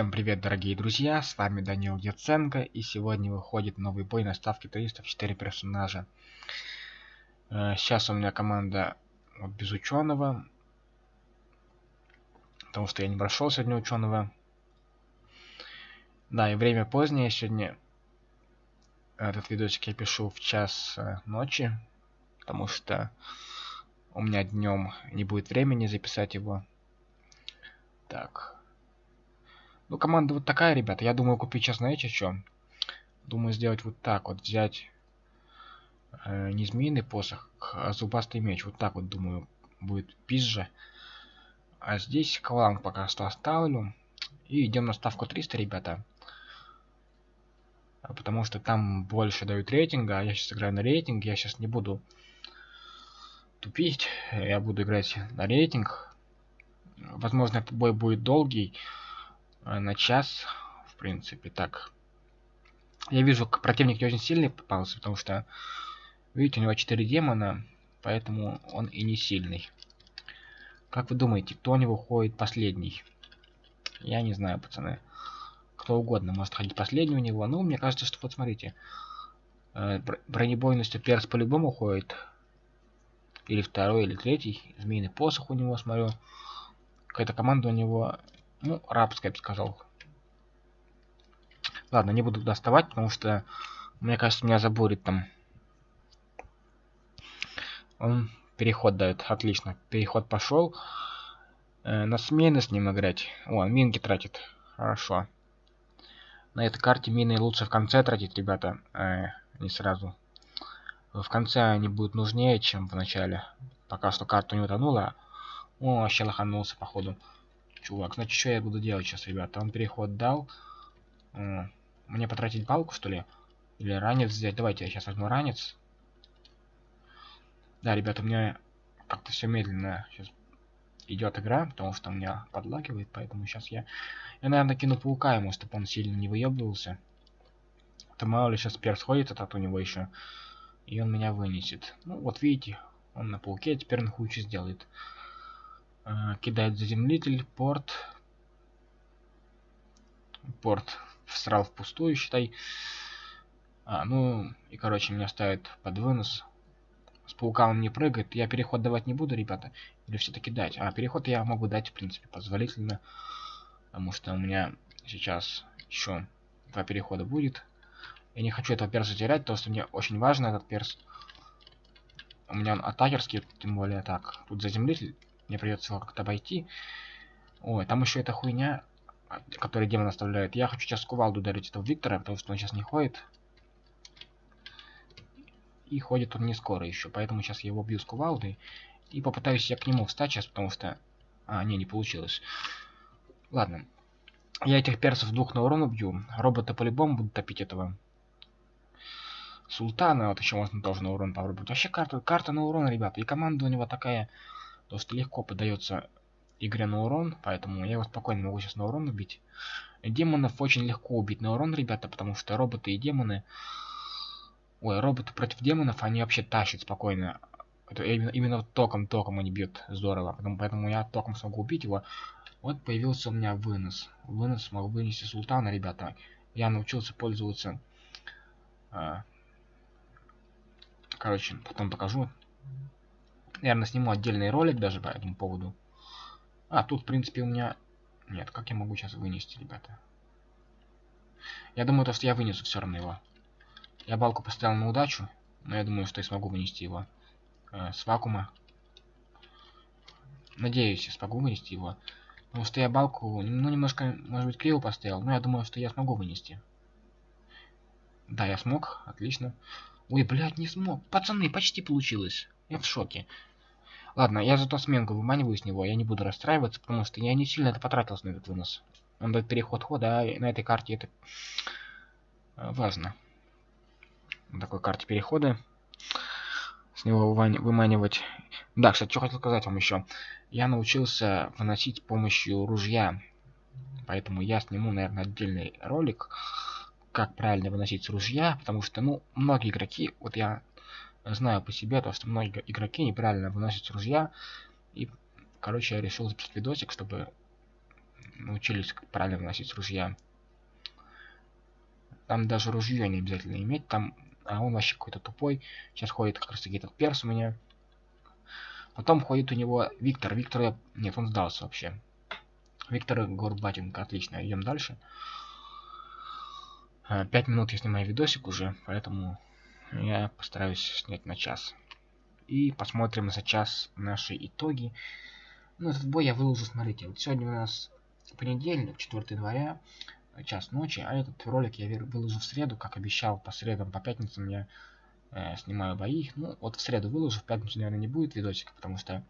Всем привет, дорогие друзья, с вами Данил Яценко, и сегодня выходит новый бой на ставке 304 персонажа. Э, сейчас у меня команда вот, без ученого, потому что я не прошел сегодня ученого. Да, и время позднее, сегодня этот видосик я пишу в час э, ночи, потому что у меня днем не будет времени записать его. Так, ну, команда вот такая, ребята. Я думаю купить сейчас, знаете, что? Думаю сделать вот так вот. Взять э, не змеиный посох, а зубастый меч. Вот так вот, думаю, будет пизже. А здесь клан пока что оставлю. И идем на ставку 300, ребята. Потому что там больше дают рейтинга. А я сейчас играю на рейтинг. Я сейчас не буду тупить. Я буду играть на рейтинг. Возможно, этот бой будет долгий. Э, на час, в принципе, так. Я вижу, противник не очень сильный попался, потому что, видите, у него 4 демона, поэтому он и не сильный. Как вы думаете, кто у него ходит последний? Я не знаю, пацаны. Кто угодно может ходить последний у него. Ну, мне кажется, что вот смотрите. Э, бронебойностью перс по-любому ходит. Или второй, или третий. Змеиный посох у него, смотрю. Какая-то команда у него ну, рабская, я бы сказал. Ладно, не буду доставать, потому что, мне кажется, меня забурит там. Он переход дает. Отлично. Переход пошел. Э, на смены с ним играть. О, минки тратит. Хорошо. На этой карте мины лучше в конце тратить, ребята. Э, не сразу. В конце они будут нужнее, чем в начале. Пока что карта не утонула. О, вообще лоханулся, походу. Чувак, значит, что я буду делать сейчас, ребята? Он переход дал. Мне потратить палку, что ли? Или ранец взять? Давайте я сейчас возьму ранец. Да, ребята, у меня как-то все медленно сейчас идет игра, потому что у меня подлагивает, поэтому сейчас я... Я, наверное, кину паука ему, чтобы он сильно не выебывался. То мало ли сейчас перс ходит этот у него еще. И он меня вынесет. Ну, вот видите, он на пауке теперь на хуче сделает. Э, кидает заземлитель, порт. Порт всрал впустую, считай. А, ну, и, короче, меня ставит под вынос. С паука он не прыгает. Я переход давать не буду, ребята. Или все-таки дать? А, переход я могу дать, в принципе, позволительно. Потому что у меня сейчас еще два перехода будет. Я не хочу этого перса терять, потому что мне очень важно этот перс. У меня он атакерский, тем более так. Тут заземлитель мне придется его как-то обойти. Ой, там еще эта хуйня, которую демон оставляет. Я хочу сейчас кувалду ударить этого Виктора, потому что он сейчас не ходит. И ходит он не скоро еще, поэтому сейчас я его бью с кувалдой. И попытаюсь я к нему встать сейчас, потому что... А, не, не получилось. Ладно. Я этих персов двух на урон убью. Роботы по-любому будут топить этого. Султана, вот еще можно тоже на урон попробовать. Вообще карта, карта на урон, ребята. И команда у него такая то что легко подается игре на урон, поэтому я его спокойно могу сейчас на урон убить. Демонов очень легко убить на урон, ребята, потому что роботы и демоны... Ой, роботы против демонов, они вообще тащат спокойно. Это именно, именно током, током они бьют здорово, поэтому, поэтому я током смогу убить его. Вот появился у меня вынос. Вынос могу вынести султана, ребята. Я научился пользоваться... А, короче, потом покажу. Наверное, сниму отдельный ролик даже по этому поводу. А, тут, в принципе, у меня... Нет, как я могу сейчас вынести, ребята? Я думаю, то, что я вынесу все равно его. Я балку поставил на удачу, но я думаю, что я смогу вынести его э, с вакуума. Надеюсь, я смогу вынести его. Потому что я балку, ну, немножко, может быть, криво поставил, но я думаю, что я смогу вынести. Да, я смог, отлично. Ой, блядь, не смог. Пацаны, почти получилось. Я в шоке. Ладно, я зато сменку выманиваю с него, я не буду расстраиваться, потому что я не сильно это потратился на этот вынос. Он дает переход хода, а на этой карте это э, важно. На такой карте перехода. С него выманивать. Да, кстати, что хотел сказать вам еще. Я научился выносить помощью ружья. Поэтому я сниму, наверное, отдельный ролик, как правильно выносить с ружья. Потому что, ну, многие игроки, вот я знаю по себе, то, что многие игроки неправильно выносят ружья. И, короче, я решил записать видосик, чтобы научились как правильно носить ружья. Там даже ружье не обязательно иметь, там... А он вообще какой-то тупой. Сейчас ходит как раз таки этот перс у меня. Потом ходит у него Виктор. Виктор... Нет, он сдался вообще. Виктор Горбатенко. Отлично, идем дальше. А, пять минут я снимаю видосик уже, поэтому я постараюсь снять на час. И посмотрим за час наши итоги. Ну, этот бой я выложу, смотрите. Вот сегодня у нас понедельник, 4 января, час ночи, а этот ролик я выложу в среду, как обещал, по средам, по пятницам я э, снимаю бои. Ну, вот в среду выложу, в пятницу, наверное, не будет видосика, потому что...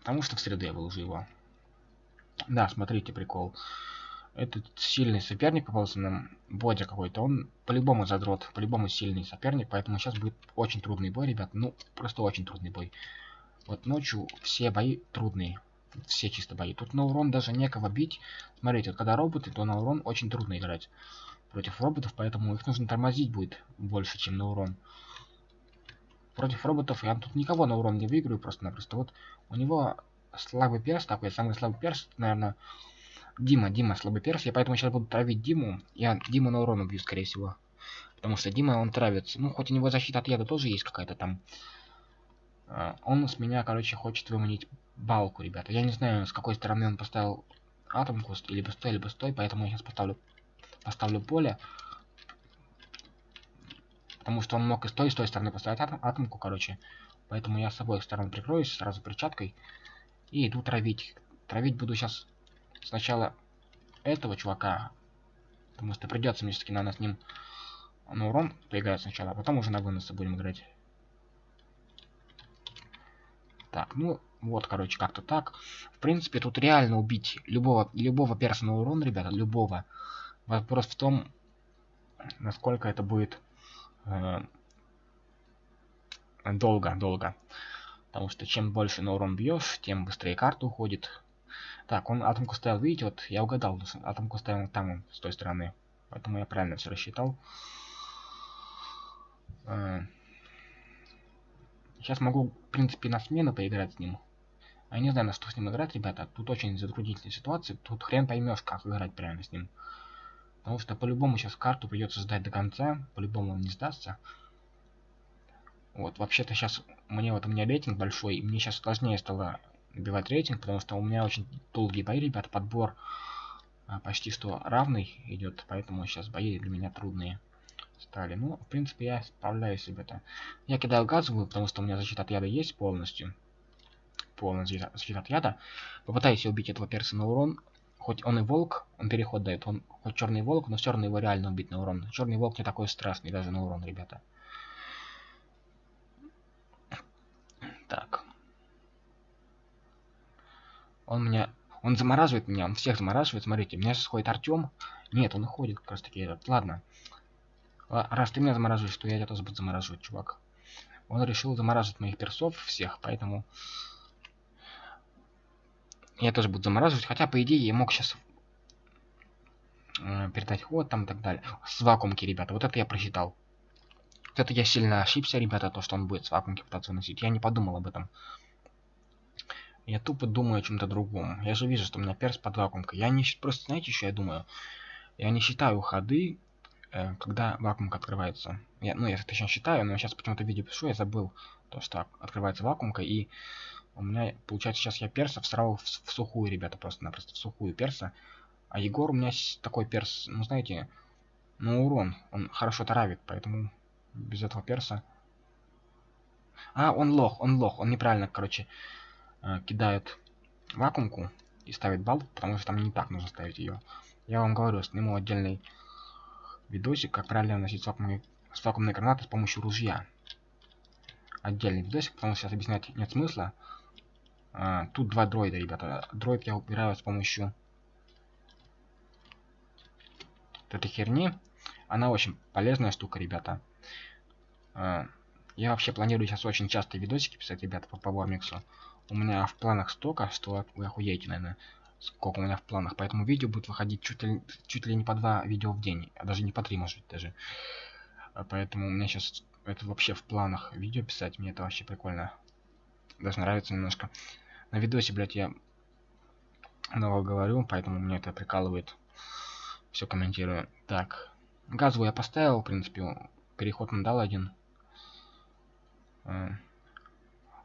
Потому что в среду я выложу его. Да, смотрите, прикол. Этот сильный соперник попался нам, Бодя какой-то, он по-любому задрот, по-любому сильный соперник, поэтому сейчас будет очень трудный бой, ребят, ну, просто очень трудный бой. Вот ночью все бои трудные, все чисто бои. Тут на урон даже некого бить. Смотрите, когда роботы, то на урон очень трудно играть против роботов, поэтому их нужно тормозить будет больше, чем на урон. Против роботов я тут никого на урон не выиграю просто-напросто. Вот у него слабый перс такой, самый слабый перс, наверное, Дима, Дима слабый перс. Я поэтому сейчас буду травить Диму. Я Диму на урон убью, скорее всего. Потому что Дима, он травится. Ну, хоть у него защита от яда тоже есть какая-то там. А, он с меня, короче, хочет выманить балку, ребята. Я не знаю, с какой стороны он поставил атомку, либо стой, либо стой, поэтому я сейчас поставлю, поставлю поле. Потому что он мог и с той, и с той стороны поставить атом, атомку, короче. Поэтому я с обоих сторон прикроюсь сразу перчаткой. И иду травить. Травить буду сейчас сначала этого чувака. Потому что придется мне все-таки, наверное, с ним на урон поиграть сначала, а потом уже на выносы будем играть. Так, ну, вот, короче, как-то так. В принципе, тут реально убить любого, любого перса на урон, ребята, любого. Вопрос в том, насколько это будет э, долго, долго. Потому что чем больше на урон бьешь, тем быстрее карта уходит. Так, он атомку ставил, видите, вот я угадал, атомку ставил там, с той стороны. Поэтому я правильно все рассчитал. Э, сейчас могу, в принципе, на смену поиграть с ним. Я не знаю, на что с ним играть, ребята. Тут очень затруднительная ситуация. Тут хрен поймешь, как играть правильно с ним. Потому что по-любому сейчас карту придется ждать до конца. По-любому он не сдастся. Вот, вообще-то сейчас мне вот у меня рейтинг большой, и мне сейчас сложнее стало набивать рейтинг, потому что у меня очень долгие бои, ребята, подбор а, почти что равный идет, поэтому сейчас бои для меня трудные стали. Ну, в принципе, я справляюсь, ребята. Я кидаю газовую, потому что у меня защита от яда есть полностью полностью защита от яда. Попытайся убить этого перса на урон. Хоть он и волк, он переход дает. Он хоть черный волк, но все равно его реально убить на урон. Черный волк не такой страшный даже на урон, ребята. Так. Он меня... Он замораживает меня, он всех замораживает. Смотрите, меня сейчас ходит Артем. Нет, он уходит как раз таки этот. Ладно. Раз ты меня замораживаешь, то я тебя тоже буду замораживать, чувак. Он решил замораживать моих персов всех, поэтому я тоже буду замораживать. Хотя, по идее, я мог сейчас э, передать ход там и так далее. С вакуумки, ребята. Вот это я просчитал. Вот это я сильно ошибся, ребята, то, что он будет с вакуумки пытаться выносить. Я не подумал об этом. Я тупо думаю о чем-то другом. Я же вижу, что у меня перс под вакуумкой. Я не... Просто, знаете, что я думаю? Я не считаю ходы, э, когда вакуумка открывается. Я, ну, я точно считаю, но сейчас почему-то видео пишу, я забыл то, что открывается вакуумка, и у меня, получается, сейчас я перса всрал в, в сухую, ребята, просто-напросто в сухую перса. А Егор у меня такой перс, ну, знаете, ну, урон. Он хорошо травит, поэтому без этого перса... А, он лох, он лох. Он неправильно, короче, кидает вакуумку и ставит балл, потому что там не так нужно ставить ее. Я вам говорю, сниму отдельный видосик, как правильно носить вакуумные, вакуумные гранаты с помощью ружья. Отдельный видосик, потому что сейчас объяснять нет смысла. А, тут два дроида, ребята. Дроид я убираю с помощью этой херни. Она очень полезная штука, ребята. А, я вообще планирую сейчас очень часто видосики писать, ребята, по Power У меня в планах столько, что вы охуеете, наверное, сколько у меня в планах. Поэтому видео будет выходить чуть ли, чуть ли не по два видео в день. А даже не по три, может быть, даже. А поэтому у меня сейчас это вообще в планах видео писать. Мне это вообще прикольно. Даже нравится немножко на видосе, блядь, я много говорю, поэтому меня это прикалывает. Все комментирую. Так. Газовую я поставил, в принципе. Переход он дал один.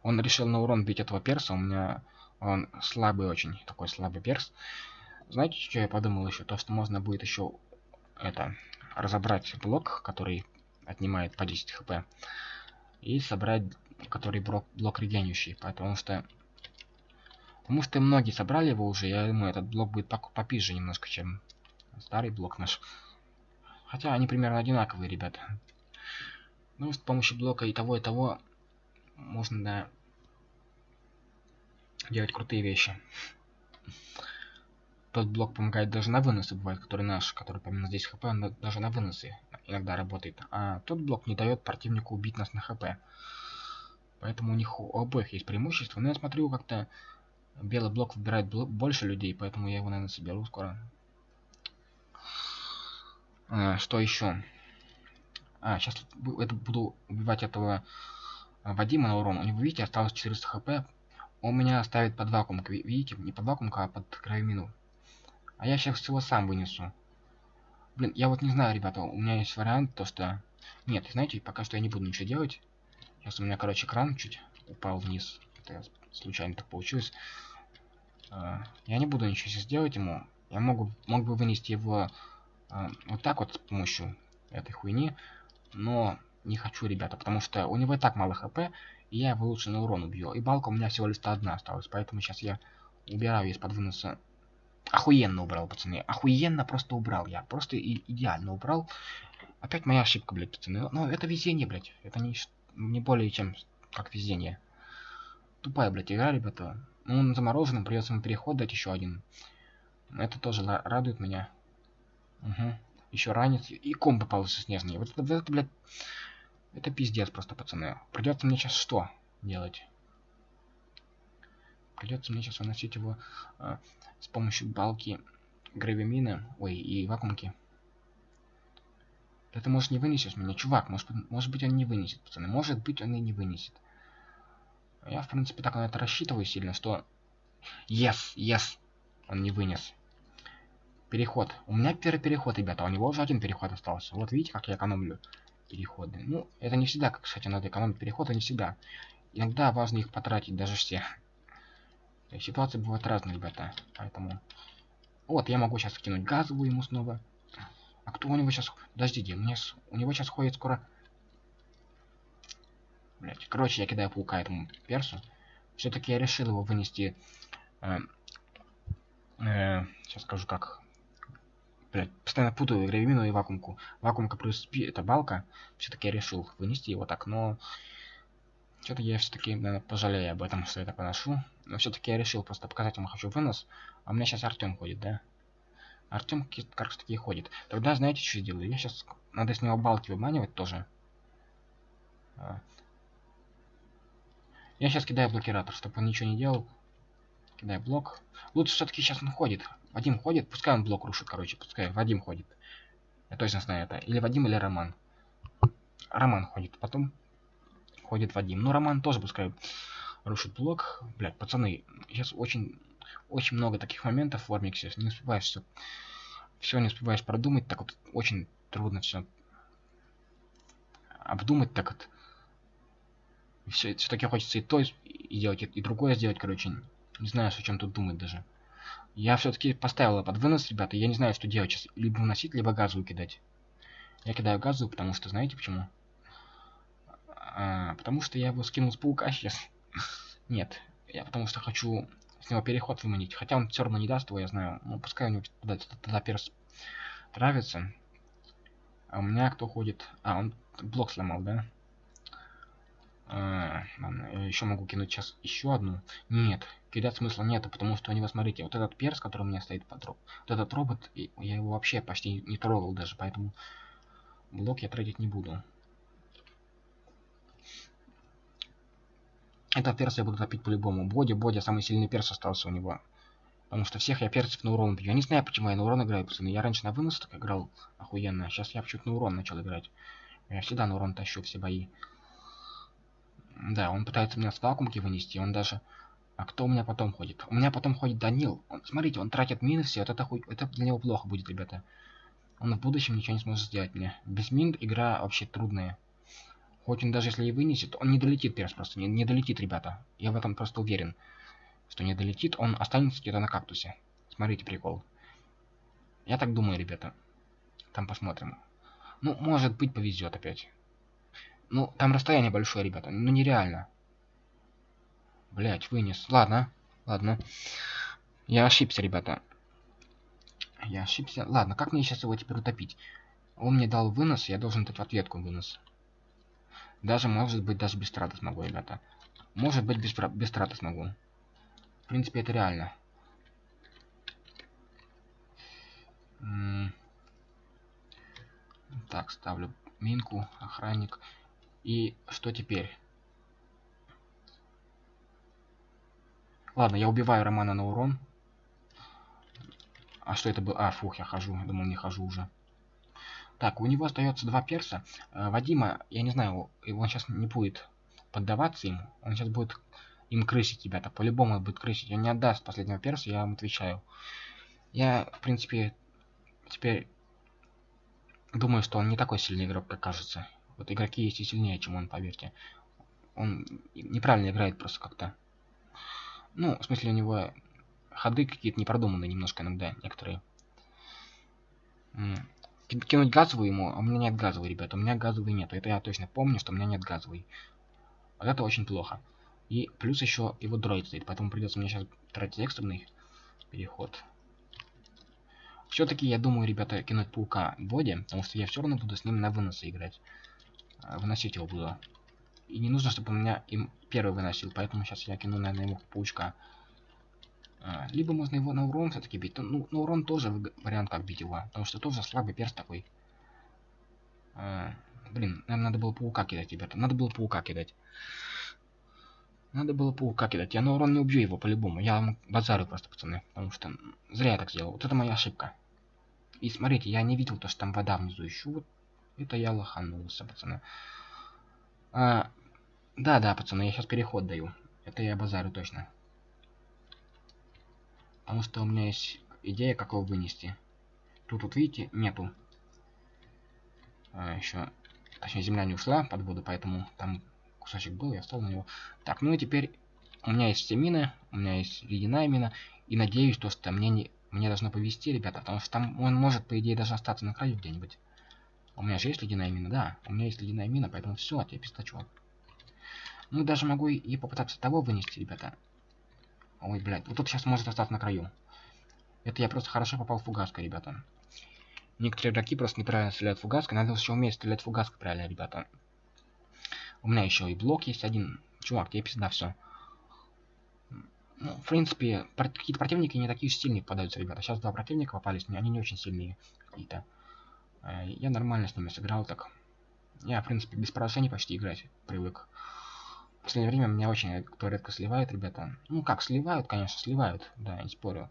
Он решил на урон бить этого перса. У меня он слабый очень. Такой слабый перс. Знаете, что я подумал еще? То, что можно будет еще это разобрать блок, который отнимает по 10 хп. И собрать, который блок, блок регенющий. Потому что Потому что многие собрали его уже, я думаю, этот блок будет попизже немножко, чем старый блок наш. Хотя они примерно одинаковые, ребята. Ну, с помощью блока и того, и того можно, да, делать крутые вещи. Тот блок помогает даже на выносы, бывает, который наш, который помимо здесь хп, он даже на выносы иногда работает. А тот блок не дает противнику убить нас на хп. Поэтому у них у обоих есть преимущество. Но я смотрю, как-то Белый блок выбирает больше людей, поэтому я его, наверное, соберу скоро. А, что еще? А, сейчас это буду убивать этого Вадима на урон. У него, видите, осталось 400 хп. Он меня ставит под вакуум. Видите, не под вакуум, а под кровемину. А я сейчас его сам вынесу. Блин, я вот не знаю, ребята, у меня есть вариант, то что... Нет, знаете, пока что я не буду ничего делать. Сейчас у меня, короче, кран чуть упал вниз. Это случайно так получилось. А, я не буду ничего сейчас делать ему. Я могу, мог бы вынести его а, вот так вот с помощью этой хуйни. Но не хочу, ребята, потому что у него и так мало хп, и я его лучше на урон убью. И балка у меня всего лишь одна осталась, поэтому сейчас я убираю из-под выноса. Охуенно убрал, пацаны. Охуенно просто убрал я. Просто и идеально убрал. Опять моя ошибка, блядь, пацаны. Но это везение, блядь. Это не, не более чем как везение. Тупая, блядь, игра, ребята. Ну, он замороженным, придется ему переход дать еще один. Это тоже радует меня. Угу. Еще ранец. И ком попался снежный. Вот это, это, блядь... Это пиздец просто, пацаны. Придется мне сейчас что делать? Придется мне сейчас выносить его э, с помощью балки гравимина. Ой, и вакуумки. Это может не вынесешь меня, чувак. Может, может быть он не вынесет, пацаны. Может быть он и не вынесет. Я, в принципе, так на это рассчитываю сильно, что... Yes, yes! Он не вынес. Переход. У меня первый переход, ребята, у него уже один переход остался. Вот видите, как я экономлю переходы. Ну, это не всегда, как, кстати, надо экономить переходы, не всегда. Иногда важно их потратить, даже все. Ситуации бывают разные, ребята. Поэтому... Вот, я могу сейчас кинуть газовую ему снова. А кто у него сейчас... Подождите, меня... у него сейчас ходит скоро Блять. Короче, я кидаю паука этому персу. Все-таки я решил его вынести... Э, э, сейчас скажу как. Блять, постоянно путаю гравимину и вакуумку. Вакуумка плюс пи это балка. Все-таки я решил вынести его так, но... Что-то я все-таки, наверное, пожалею об этом, что я так поношу. Но все-таки я решил просто показать ему хочу вынос. А у меня сейчас Артем ходит, да? Артем как раз таки ходит. Тогда знаете, что я делаю? Я сейчас надо с него балки выманивать тоже. А, я сейчас кидаю блокиратор, чтобы он ничего не делал. Кидаю блок. Лучше все-таки сейчас он ходит. Вадим ходит, пускай он блок рушит, короче, пускай Вадим ходит. Я точно знаю это. Или Вадим, или Роман. Роман ходит, потом ходит Вадим. Ну, Роман тоже пускай рушит блок. Блять, пацаны, сейчас очень, очень много таких моментов в Ормиксе. Не успеваешь все, все не успеваешь продумать. Так вот, очень трудно все обдумать так вот все, все-таки хочется и то и делать, и другое сделать, короче. Не знаю, о чем тут думать даже. Я все-таки поставил под вынос, ребята. Я не знаю, что делать сейчас. Либо выносить, либо газовую кидать. Я кидаю газовую, потому что, знаете почему? А, потому что я его скинул с паука сейчас. Нет. Я потому что хочу с него переход выманить. Хотя он все равно не даст его, я знаю. Ну, пускай у него тогда, тогда перс травится. А у меня кто ходит? А, он блок сломал, да? А, еще могу кинуть сейчас еще одну. Нет, кидать смысла нет, потому что у него, смотрите, вот этот перс, который у меня стоит под робот, вот этот робот, я его вообще почти не трогал даже, поэтому блок я тратить не буду. Этот перс я буду топить по-любому. Боди, Боди, самый сильный перс остался у него. Потому что всех я перцев на урон бью. Я не знаю, почему я на урон играю, пацаны. Я раньше на вынос так играл охуенно, а сейчас я почему-то на урон начал играть. Я всегда на урон тащу все бои. Да, он пытается меня с вакуумки вынести. Он даже А кто у меня потом ходит? У меня потом ходит Данил. Он, смотрите, он тратит мины все. Вот это, хуй, это для него плохо будет, ребята. Он в будущем ничего не сможет сделать мне. Без мин игра вообще трудная. Хоть он даже если и вынесет, он не долетит перс просто. Не, не долетит, ребята. Я в этом просто уверен. Что не долетит, он останется где-то на кактусе. Смотрите прикол. Я так думаю, ребята. Там посмотрим. Ну, может быть, повезет опять. Ну, там расстояние большое, ребята. Ну, нереально. Блять, вынес. Ладно, ладно. Я ошибся, ребята. Я ошибся. Ладно, как мне сейчас его теперь утопить? Он мне дал вынос, я должен дать в ответку вынос. Даже, может быть, даже без траты смогу, ребята. Может быть, без, без траты смогу. В принципе, это реально. Так, ставлю минку, охранник. И что теперь? Ладно, я убиваю Романа на урон. А что это было? А, фух, я хожу. Думал, не хожу уже. Так, у него остается два перса. Э, Вадима, я не знаю, его он сейчас не будет поддаваться им. Он сейчас будет им крысить, ребята. По-любому будет крысить. Он не отдаст последнего перса, я вам отвечаю. Я, в принципе, теперь думаю, что он не такой сильный игрок, как кажется. Вот игроки есть и сильнее, чем он, поверьте. Он неправильно играет просто как-то. Ну, в смысле, у него ходы какие-то непродуманные немножко иногда, некоторые. Кинуть газовую ему, а у меня нет газовой, ребята. У меня газовой нет. Это я точно помню, что у меня нет газовой. Вот это очень плохо. И плюс еще его дроид стоит, поэтому придется мне сейчас тратить экстренный переход. Все-таки я думаю, ребята, кинуть паука Боди, потому что я все равно буду с ним на выносы играть. А, выносить его буду. И не нужно, чтобы он меня им первый выносил, поэтому сейчас я кину, наверное, ему паучка. А, либо можно его на урон все-таки бить. Ну, на урон тоже вариант, как бить его, потому что тоже слабый перс такой. А, блин, наверное, надо было паука кидать, ребята. Надо было паука кидать. Надо было паука кидать. Я на урон не убью его по-любому. Я вам базарю просто, пацаны. Потому что зря я так сделал. Вот это моя ошибка. И смотрите, я не видел то, что там вода внизу еще. Вот это я лоханулся, пацаны. А, да, да, пацаны, я сейчас переход даю. Это я базарю точно. Потому что у меня есть идея, как его вынести. Тут вот видите, нету. А, еще, точнее, земля не ушла под воду, поэтому там кусочек был, я встал на него. Так, ну и теперь у меня есть все мины, у меня есть ледяная мина, и надеюсь, то, что мне не мне должно повезти, ребята, потому что там он может, по идее, даже остаться на краю где-нибудь. У меня же есть ледяная мина, да. У меня есть ледяная мина, поэтому все, тебе пистачок. Ну, даже могу и попытаться того вынести, ребята. Ой, блядь, вот тут сейчас может остаться на краю. Это я просто хорошо попал в фугаской, ребята. Некоторые игроки просто неправильно стреляют фугаской. Надо еще уметь стрелять фугаской правильно, ребята. У меня еще и блок есть один. Чувак, тебе пизда все. Ну, в принципе, какие-то противники не такие сильные попадаются, ребята. Сейчас два противника попались, но они не очень сильные какие-то. Э, я нормально с ними сыграл так. Я, в принципе, без поражений почти играть привык. В последнее время меня очень кто редко сливает, ребята. Ну как, сливают, конечно, сливают, да, не спорю.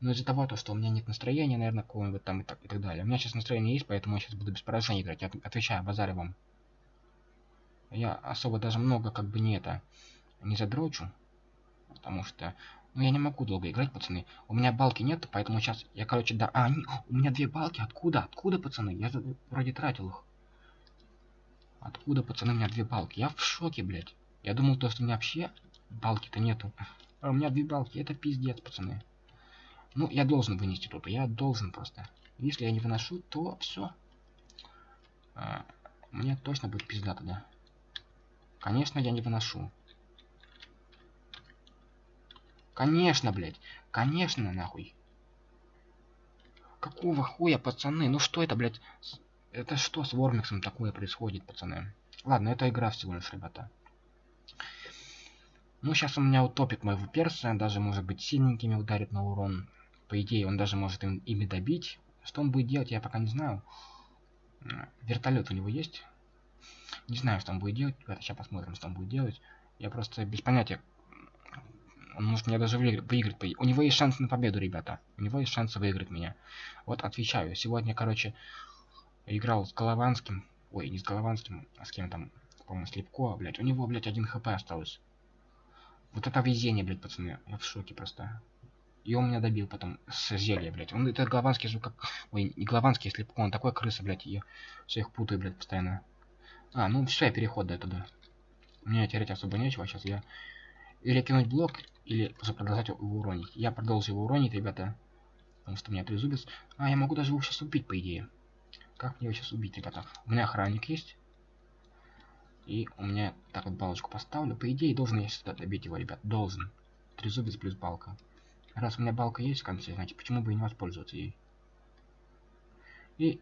Но из-за того, то, что у меня нет настроения, наверное, какого-нибудь там и так, и так далее. У меня сейчас настроение есть, поэтому я сейчас буду без поражений играть. Я отвечаю, базарю вам. Я особо даже много как бы не это, не задрочу. Потому что ну, я не могу долго играть, пацаны. У меня балки нет, поэтому сейчас я, короче, да... А, не, у меня две балки. Откуда? Откуда, пацаны? Я вроде тратил их. Откуда, пацаны, у меня две балки? Я в шоке, блядь. Я думал, то, что у меня вообще балки-то нету. А у меня две балки. Это пиздец, пацаны. Ну, я должен вынести тут. Я должен просто. Если я не выношу, то все. А, мне точно будет пизда тогда. Конечно, я не выношу. Конечно, блядь. Конечно, нахуй. Какого хуя, пацаны? Ну что это, блядь? Это что с Вормиксом такое происходит, пацаны? Ладно, это игра всего лишь, ребята. Ну, сейчас у меня утопит моего перса, даже, может быть, сильненькими ударит на урон. По идее, он даже может им, ими добить. Что он будет делать, я пока не знаю. Вертолет у него есть? Не знаю, что он будет делать. Сейчас посмотрим, что он будет делать. Я просто без понятия, он может меня даже выиграть. У него есть шанс на победу, ребята. У него есть шанс выиграть меня. Вот отвечаю. Сегодня, короче, играл с Голованским. Ой, не с Голованским, а с кем там, по-моему, Слепко, блядь. У него, блядь, один хп осталось. Вот это везение, блядь, пацаны. Я в шоке просто. И он меня добил потом с зелья, блядь. Он это главанский как... Ой, не главанский, если он такой крыса, блядь. Я все их путаю, блядь, постоянно. А, ну все, я переход до туда. Мне терять особо нечего. Сейчас я или кинуть блок, или продолжать его уронить. Я продолжу его уронить, ребята. Потому что у меня трезубец. А, я могу даже его сейчас убить, по идее. Как мне его сейчас убить, ребята? У меня охранник есть. И у меня так вот балочку поставлю. По идее, должен я сюда добить его, ребят. Должен. Трезубец плюс балка. Раз у меня балка есть в конце, значит, почему бы и не воспользоваться ей? И,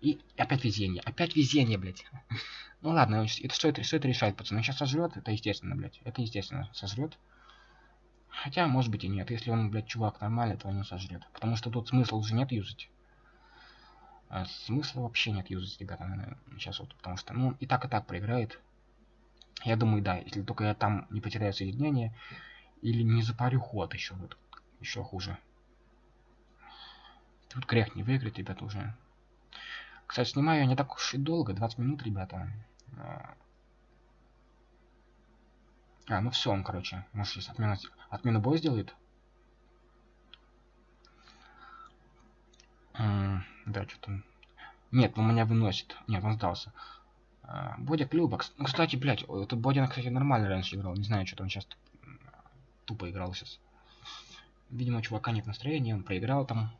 и опять везение. Опять везение, блядь. ну ладно, это что это, это решает, пацаны? Сейчас сожрет, это естественно, блядь. Это естественно, сожрет. Хотя, может быть и нет. Если он, блядь, чувак нормальный, то он не сожрет. Потому что тут смысла уже нет юзать. А смысла вообще нет юзать, ребята, наверное, сейчас вот. Потому что, ну, и так, и так проиграет. Я думаю, да, если только я там не потеряю соединение, или не запарю ход еще. Вот еще хуже. Тут грех не выиграть, ребята, уже. Кстати, снимаю я не так уж и долго, 20 минут, ребята. А, а ну все, он, короче, может сейчас отмена, отмену боя сделает? да, что-то... Нет, он меня выносит. Нет, он сдался. Бодя Клюбок. Ну, кстати, блядь, этот Бодя, кстати, нормально раньше играл. Не знаю, что-то он сейчас тупо играл сейчас. Видимо, чувака нет настроения, он проиграл там.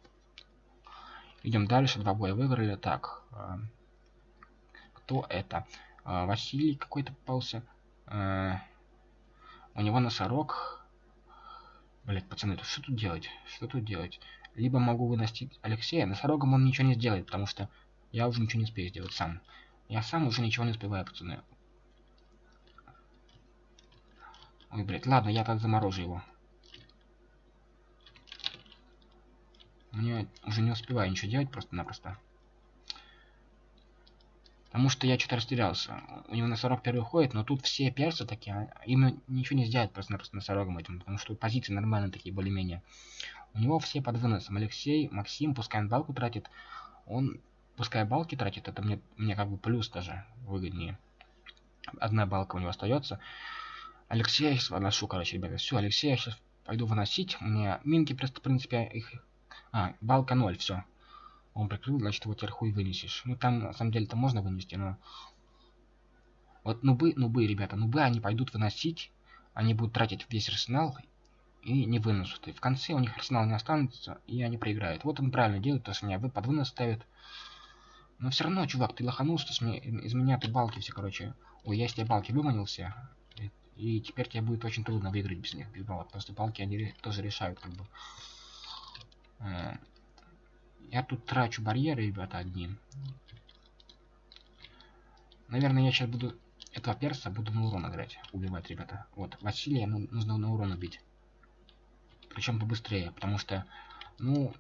Идем дальше, два боя выиграли. Так, э, кто это? Э, Василий какой-то попался. Э, у него носорог. Блять, пацаны, что тут делать? Что тут делать? Либо могу выносить Алексея. Носорогом он ничего не сделает, потому что я уже ничего не успею сделать сам. Я сам уже ничего не успеваю, пацаны. Ой, блядь, ладно, я так заморожу его. Мне уже не успеваю ничего делать просто-напросто. Потому что я что-то растерялся. У него на 41 ходит, но тут все персы такие, а им ничего не сделать просто-напросто носорогом этим, потому что позиции нормальные такие, более-менее. У него все под выносом. Алексей, Максим, пускай он балку тратит, он, пускай балки тратит, это мне, мне как бы плюс даже выгоднее. Одна балка у него остается. Алексея я сейчас выношу, короче, ребята. Все, Алексея я сейчас пойду выносить. У меня минки просто, в принципе, их а, балка 0, все. Он прикрыл, значит его теперь хуй вынесешь. Ну там на самом деле-то можно вынести, но... Вот нубы, нубы, ребята, нубы они пойдут выносить, они будут тратить весь арсенал и не вынесут. И в конце у них арсенал не останется, и они проиграют. Вот он правильно делает, то что меня под вынос ставит. Но все равно, чувак, ты лоханулся, с меня, из меня ты балки все, короче. Ой, я с тебя балки выманился. И, и теперь тебе будет очень трудно выиграть без них, без балок. Потому что балки они тоже решают, как бы. Э, я тут трачу барьеры, ребята, одни. Наверное, я сейчас буду этого перса буду на урон играть, убивать, ребята. Вот, Василия ну, нужно на урон убить. Причем побыстрее, потому что, ну,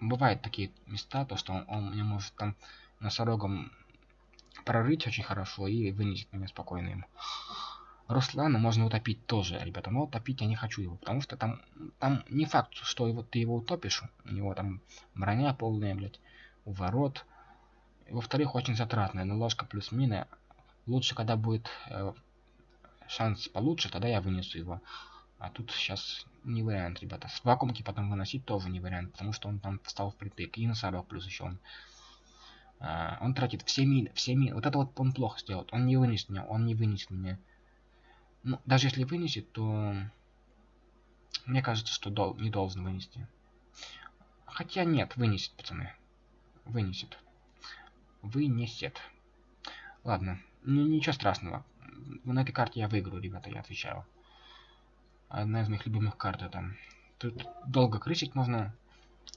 бывают такие места, то что он, он мне может там носорогом прорыть очень хорошо и вынесет меня спокойно ему. Руслана можно утопить тоже, ребята, но утопить я не хочу его, потому что там, там не факт, что его, ты его утопишь, у него там броня полная, блядь, у ворот. Во-вторых, очень затратная, но ложка плюс мина. Лучше, когда будет э, шанс получше, тогда я вынесу его. А тут сейчас не вариант, ребята. С вакуумки потом выносить тоже не вариант, потому что он там встал впритык. И носорог плюс еще он. А, он тратит все мины, все мины. Вот это вот он плохо сделает. Он не вынесет меня, он не вынесет меня. Ну, даже если вынесет, то мне кажется, что дол не должен вынести. Хотя нет, вынесет, пацаны. Вынесет. Вынесет. Ладно, ничего страшного. На этой карте я выиграю, ребята, я отвечаю. Одна из моих любимых карт это. Тут долго крысить можно.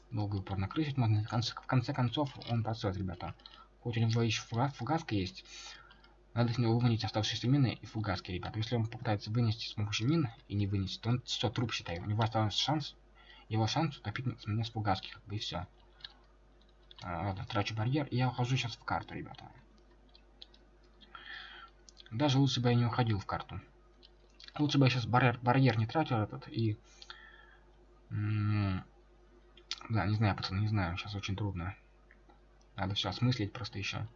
Долго упорно крысить можно. В конце, в конце концов он просрет, ребята. Хоть у него еще фугас, фугаска есть. Надо с него вынести оставшиеся мины и фугаски, ребят. Если он попытается вынести с помощью мин и не вынесет, то он все, труп считай. У него остался шанс, его шанс утопить меня с фугаски, как бы и все. А, ладно, трачу барьер, и я ухожу сейчас в карту, ребята. Даже лучше бы я не уходил в карту. Лучше бы я сейчас барьер, барьер не тратил этот и... да, не знаю, пацаны, не знаю, сейчас очень трудно. Надо все осмыслить просто еще.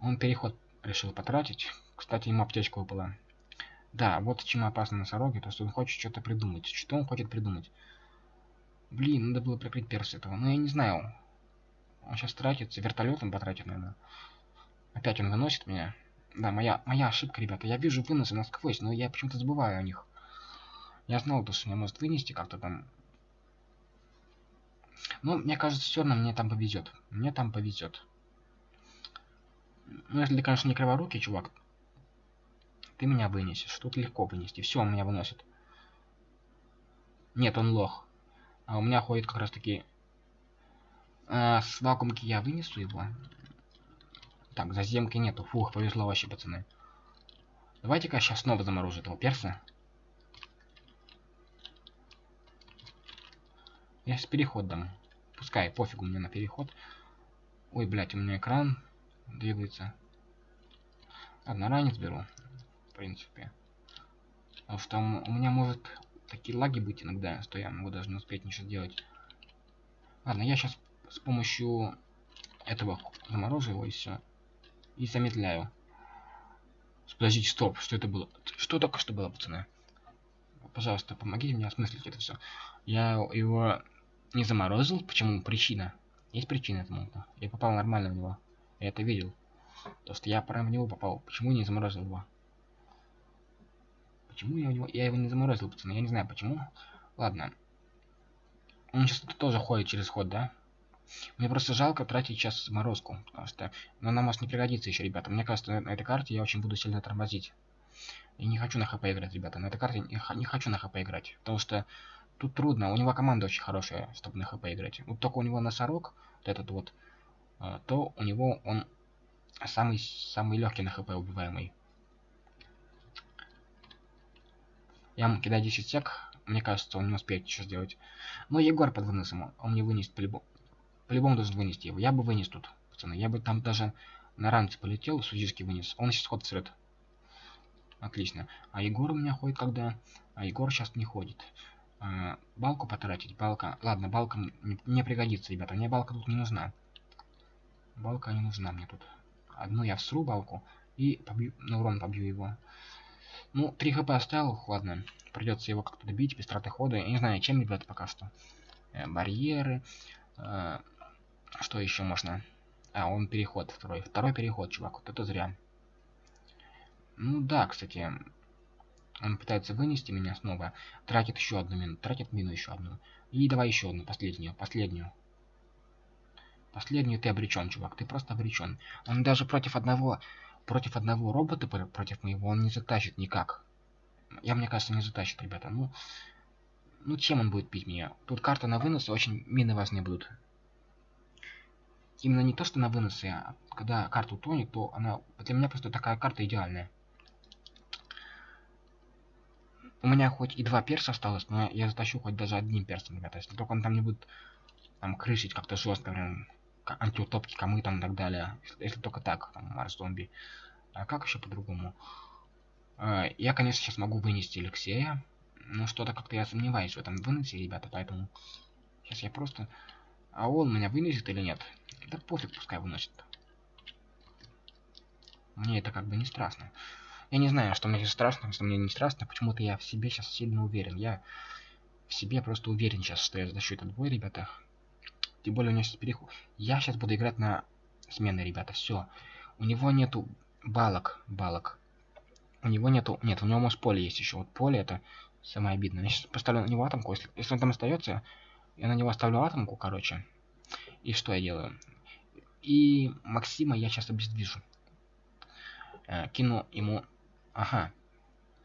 Он переход решил потратить. Кстати, ему аптечка выпала. Да, вот чем опасно носороги, то что он хочет что-то придумать. Что он хочет придумать? Блин, надо было прикрыть перс этого. Ну, я не знаю. Он сейчас тратится, вертолетом потратит, наверное. Опять он выносит меня. Да, моя, моя ошибка, ребята. Я вижу выносы насквозь, но я почему-то забываю о них. Я знал, то, что меня может вынести как-то там. Ну, мне кажется, все равно мне там повезет. Мне там повезет. Ну, если конечно, не криворукий, чувак, ты меня вынесешь. Тут легко вынести. Все, он меня выносит. Нет, он лох. А у меня ходит как раз таки... А, с вакуумки я вынесу его. Так, заземки нету. Фух, повезло вообще, пацаны. Давайте-ка сейчас снова заморожу этого перса. Я сейчас переход дам. Пускай, пофигу мне на переход. Ой, блядь, у меня экран двигается. Ладно, ранец беру. В принципе. Потому что у меня может такие лаги быть иногда, что я могу даже не успеть ничего сделать. Ладно, я сейчас с помощью этого заморожу его и все. И замедляю. Подождите, стоп, что это было? Что только что было, пацаны? Пожалуйста, помогите мне осмыслить это все. Я его не заморозил. Почему? Причина. Есть причина этому. Я попал нормально в него. Я это видел. То, что я прям в него попал. Почему не заморозил его? Почему я, его, я его не заморозил, пацаны? Я не знаю почему. Ладно. Он сейчас тоже ходит через ход, да? Мне просто жалко тратить сейчас заморозку. Потому что но она может не пригодится еще, ребята. Мне кажется, на, этой карте я очень буду сильно тормозить. Я не хочу на хп играть, ребята. На этой карте не, хочу на хп играть. Потому что тут трудно. У него команда очень хорошая, чтобы на хп играть. Вот только у него носорог, вот этот вот, а, то у него он самый самый легкий на хп убиваемый. Я ему кидаю 10 сек. Мне кажется, он не успеет ничего сделать. Но Егор под выносом. Он не вынесет по-любому. По-любому должен вынести его. Я бы вынес тут, пацаны. Я бы там даже на ранце полетел, судейский вынес. Он сейчас ход срет. Отлично. А Егор у меня ходит когда? А Егор сейчас не ходит. А, балку потратить. Балка. Ладно, балка не пригодится, ребята. Мне балка тут не нужна. Балка не нужна мне тут. Одну я всру балку и побью, на урон побью его. Ну, 3 хп оставил, ладно. Придется его как-то добить без траты хода. Я не знаю, чем, ребята, пока что. Э, барьеры. Э, что еще можно? А, он переход второй. Второй переход, чувак. Вот это зря. Ну да, кстати. Он пытается вынести меня снова. Тратит еще одну мину. Тратит мину еще одну. И давай еще одну, последнюю. Последнюю. Последнюю ты обречен, чувак. Ты просто обречен. Он даже против одного против одного робота, против моего, он не затащит никак. Я, мне кажется, не затащит, ребята. Ну, ну чем он будет пить меня? Тут карта на вынос, очень мины важные будут. Именно не то, что на выносы, а когда карта утонет, то она... Для меня просто такая карта идеальная. У меня хоть и два перса осталось, но я затащу хоть даже одним персом, ребята. Если только он там не будет там крышить как-то жестко, прям антиутопки, камы там и так далее. Если, если только так, там, Марс зомби. А как еще по-другому? А, я, конечно, сейчас могу вынести Алексея. Но что-то как-то я сомневаюсь в этом вынести, ребята, поэтому... Сейчас я просто... А он меня вынесет или нет? Да пофиг, пускай выносит. Мне это как бы не страшно. Я не знаю, что мне страшно, что мне не страшно. Почему-то я в себе сейчас сильно уверен. Я в себе просто уверен сейчас, что я защищу этот бой, ребята. Тем более у него сейчас переход. Я сейчас буду играть на смены, ребята. Все. У него нету балок. Балок. У него нету... Нет, у него может поле есть еще. Вот поле это самое обидное. Я сейчас поставлю на него атомку. Если, если он там остается, я на него оставлю атомку, короче. И что я делаю? И Максима я сейчас обездвижу. Э, кину ему... Ага.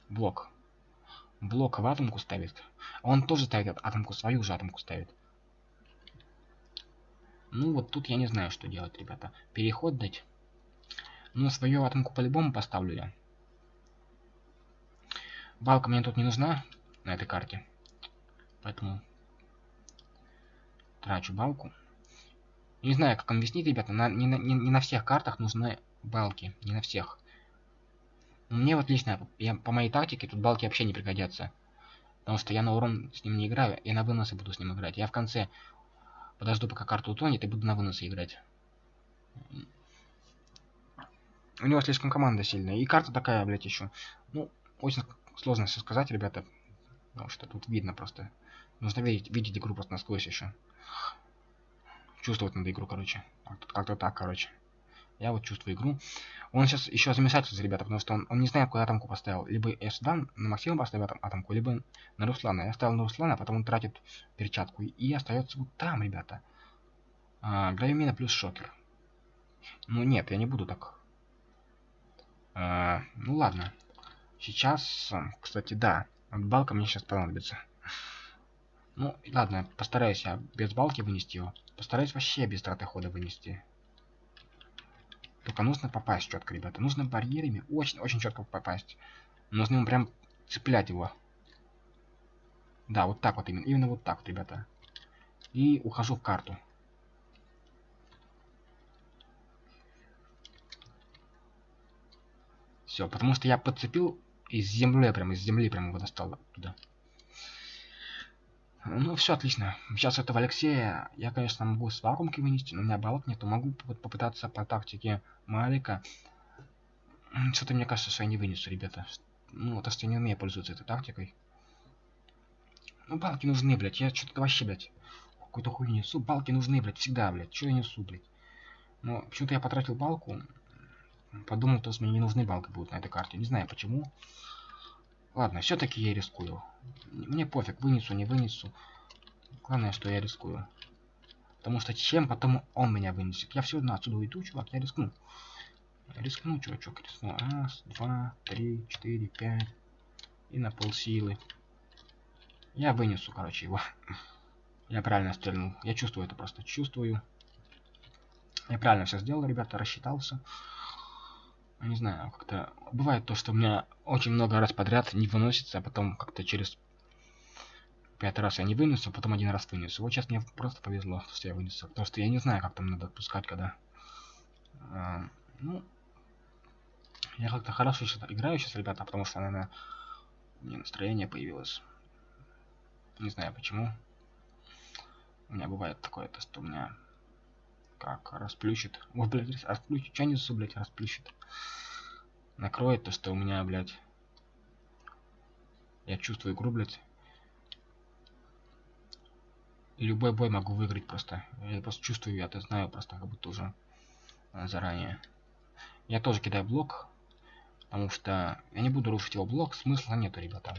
Блок. Блок в атомку ставит. Он тоже ставит атомку, свою же атомку ставит. Ну вот тут я не знаю, что делать, ребята. Переход дать. Ну, свою атомку по-любому поставлю я. Балка мне тут не нужна на этой карте. Поэтому трачу балку. Не знаю, как объяснить, ребята. На, не, на, не, не на всех картах нужны балки. Не на всех. Мне вот лично, я, по моей тактике, тут балки вообще не пригодятся. Потому что я на урон с ним не играю, я на выносы буду с ним играть. Я в конце Подожду, пока карта утонет, и буду на выносы играть. У него слишком команда сильная. И карта такая, блядь, еще. Ну, очень сложно все сказать, ребята. Потому что тут видно просто. Нужно видеть, видеть игру просто насквозь еще. Чувствовать надо игру, короче. Как-то так, короче. Я вот чувствую игру. Он сейчас еще замешательство, ребята, потому что он, он не знает, куда атомку поставил. Либо я сюда на Максима поставил атомку, либо на Руслана. Я ставил на Руслана, а потом он тратит перчатку. И остается вот там, ребята. А, Гравимина плюс шокер. Ну нет, я не буду так. А, ну ладно. Сейчас, кстати, да. Балка мне сейчас понадобится. Ну, ладно, постараюсь я без балки вынести его. Постараюсь вообще без траты хода вынести. Только нужно попасть четко, ребята. Нужно барьерами очень-очень четко попасть. Нужно ему прям цеплять его. Да, вот так вот именно. Именно вот так вот, ребята. И ухожу в карту. Все, потому что я подцепил из земли, прям из земли прям его достал туда. Ну, все отлично. Сейчас этого Алексея я, конечно, могу с вакуумки вынести, но у меня балок нету. Могу попытаться по тактике Малика. Что-то мне кажется, что я не вынесу, ребята. Ну, то, что я не умею пользоваться этой тактикой. Ну, балки нужны, блядь. Я что-то вообще, блядь, какую-то хуйню несу. Балки нужны, блядь, всегда, блядь. Что я несу, блядь? Но почему-то я потратил балку. Подумал, то, что мне не нужны балки будут на этой карте. Не знаю почему. Ладно, все-таки я рискую. Мне пофиг, вынесу, не вынесу. Главное, что я рискую. Потому что чем потом он меня вынесет? Я все равно отсюда уйду, чувак, я рискну. Рискну, чувачок, рискну. Раз, два, три, четыре, пять. И на полсилы. Я вынесу, короче, его. Я правильно стрельнул. Я чувствую это просто. Чувствую. Я правильно все сделал, ребята, рассчитался не знаю, как-то бывает то, что у меня очень много раз подряд не выносится, а потом как-то через пять раз я не вынесу, а потом один раз вынесу. Вот сейчас мне просто повезло, что я вынесу. Потому что я не знаю, как там надо отпускать, когда... А, ну, я как-то хорошо сейчас играю сейчас, ребята, потому что, наверное, мне настроение появилось. Не знаю почему. У меня бывает такое, то, что у меня как расплющит. Ой, блядь, расплющит. Че несу, блядь, расплющит. Накроет то, что у меня, блядь. Я чувствую игру, блядь. И любой бой могу выиграть просто. Я просто чувствую, я это знаю просто, как будто уже а, заранее. Я тоже кидаю блок. Потому что я не буду рушить его блок. Смысла нету, ребята.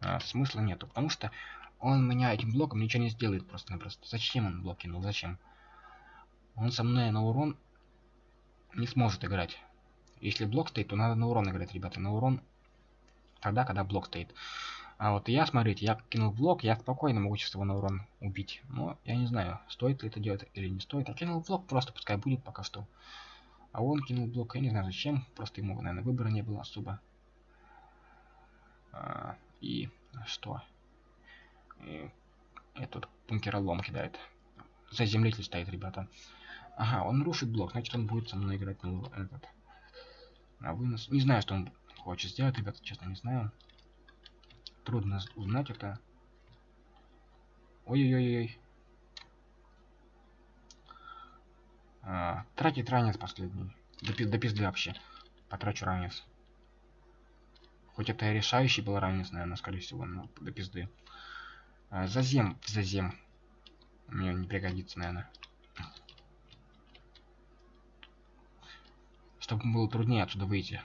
А, смысла нету. Потому что он меня этим блоком ничего не сделает просто-напросто. Зачем он блок кинул? Зачем? Он со мной на урон не сможет играть. Если блок стоит, то надо на урон играть, ребята. На урон тогда, когда блок стоит. А вот я, смотрите, я кинул блок, я спокойно могу сейчас его на урон убить. Но я не знаю, стоит ли это делать или не стоит. Я кинул блок, просто пускай будет пока что. А он кинул блок, я не знаю зачем. Просто ему, наверное, выбора не было особо. А, и что? И этот бункеролом кидает. Заземлитель стоит, ребята. Ага, он рушит блок, значит он будет со мной играть на этот. На вынос. Не знаю, что он хочет сделать, ребята, честно не знаю. Трудно узнать это. Ой-ой-ой-ой. А, тратить ранец последний. До, до пизды вообще. Потрачу ранец. Хоть это и решающий был ранец, наверное, скорее всего, но до пизды. А, зазем, зазем. Мне не пригодится, наверное. Чтобы было труднее отсюда выйти.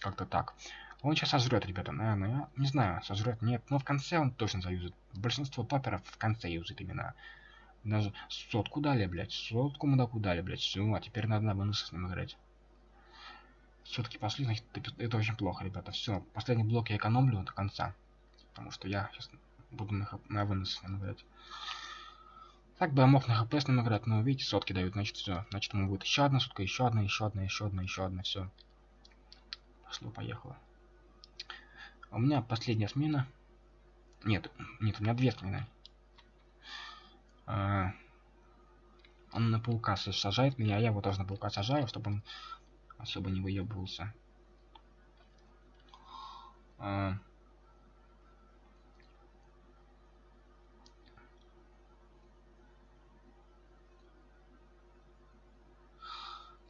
Как-то так. Он сейчас сожрет, ребята, наверное. Я не знаю, сожрет, нет. Но в конце он точно заюзает. Большинство топеров в конце юзает именно. Даже сотку дали, блядь. Сотку мудаку дали, блядь. Все, а теперь надо на бонусы с ним играть. Все-таки пошли, значит, это очень плохо, ребята. Все, последний блок я экономлю до конца. Потому что я сейчас буду на, на вынос с ним играть. Так бы я мог на хп с ним играть, но видите, сотки дают, значит все. Значит ему будет еще одна сотка, еще одна, еще одна, еще одна, еще одна, все. Пошло, поехало. У меня последняя смена. Нет, нет, у меня две смены. А, он на паука сажает меня, а я его тоже на паука сажаю, чтобы он особо не выебывался. А,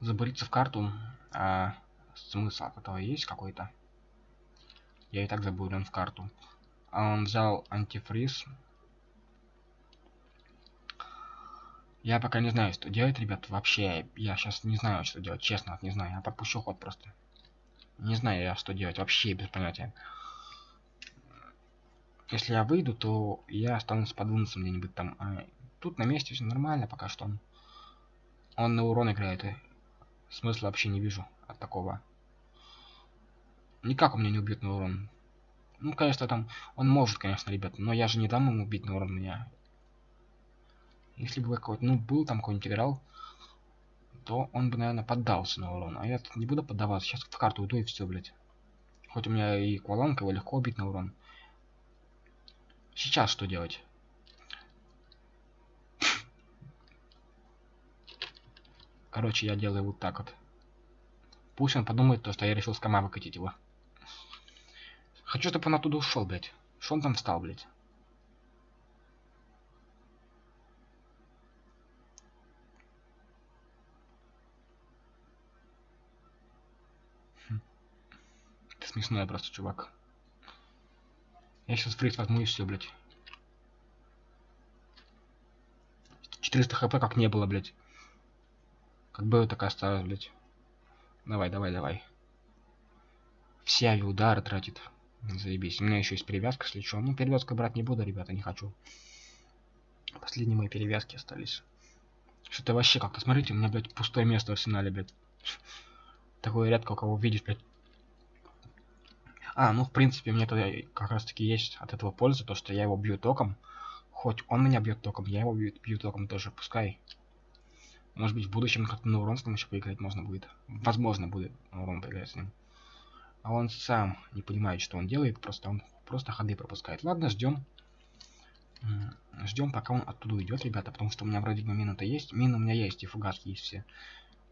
забуриться в карту, а смысл от этого есть какой-то? Я и так забыл в карту. А он взял антифриз. Я пока не знаю, что делать, ребят. Вообще, я сейчас не знаю, что делать. Честно, не знаю. Я пропущу ход просто. Не знаю я, что делать. Вообще без понятия. Если я выйду, то я останусь подвинуться где-нибудь там. А тут на месте все нормально пока что. Он, он на урон играет. Смысла вообще не вижу от такого. Никак он меня не убьет на урон. Ну, конечно, там... Он может, конечно, ребят, но я же не дам ему убить на урон меня. Если бы какой-то... Ну, был там какой-нибудь играл, то он бы, наверное, поддался на урон. А я не буду поддаваться. Сейчас в карту уйду и все, блядь. Хоть у меня и кваланка, его легко убить на урон. Сейчас что делать? Короче, я делаю вот так вот. Пусть он подумает то, что я решил с кома выкатить его. Хочу, чтобы он оттуда ушел, блядь. Что он там встал, блядь? Хм. Это смешное просто, чувак. Я сейчас фриз возьму и все, блядь. 400 хп как не было, блядь. Как было, так блядь. Давай, давай, давай. Все авиаудары тратит. Заебись. У меня еще есть перевязка, если что. Ну, перевязку брать не буду, ребята, не хочу. Последние мои перевязки остались. Что-то вообще как-то, смотрите, у меня, блядь, пустое место в арсенале, блядь. Такое редко кого видишь, блядь. А, ну, в принципе, мне тогда как раз-таки есть от этого польза, то, что я его бью током. Хоть он меня бьет током, я его бью, бью током тоже, пускай. Может быть, в будущем как-то на урон с ним еще поиграть можно будет. Возможно, будет урон поиграть с ним. А он сам не понимает, что он делает, просто он просто ходы пропускает. Ладно, ждем. Ждем, пока он оттуда уйдет, ребята, потому что у меня вроде бы мина-то есть. Мина у меня есть, и фугаски есть все.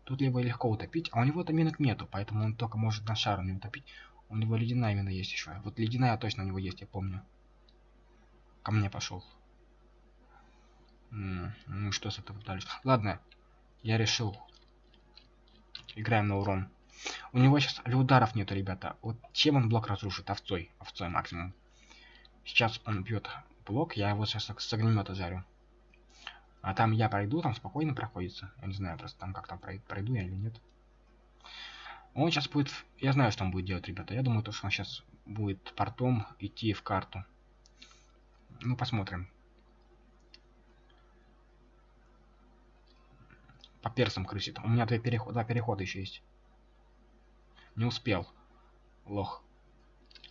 Тут либо легко утопить, а у него-то минок нету, поэтому он только может на шару не утопить. У него ледяная мина есть еще. Вот ледяная точно у него есть, я помню. Ко мне пошел. Ну что с этого дальше? Ладно, я решил. Играем на урон. У него сейчас ударов нету, ребята. Вот чем он блок разрушит? Овцой. Овцой максимум. Сейчас он бьет блок, я его сейчас с огнемета жарю. А там я пройду, там спокойно проходится. Я не знаю, просто там как там пройду я или нет. Он сейчас будет... Я знаю, что он будет делать, ребята. Я думаю, то, что он сейчас будет портом идти в карту. Ну, посмотрим. По персам крысит. У меня два перехода, два перехода еще есть. Не успел. Лох.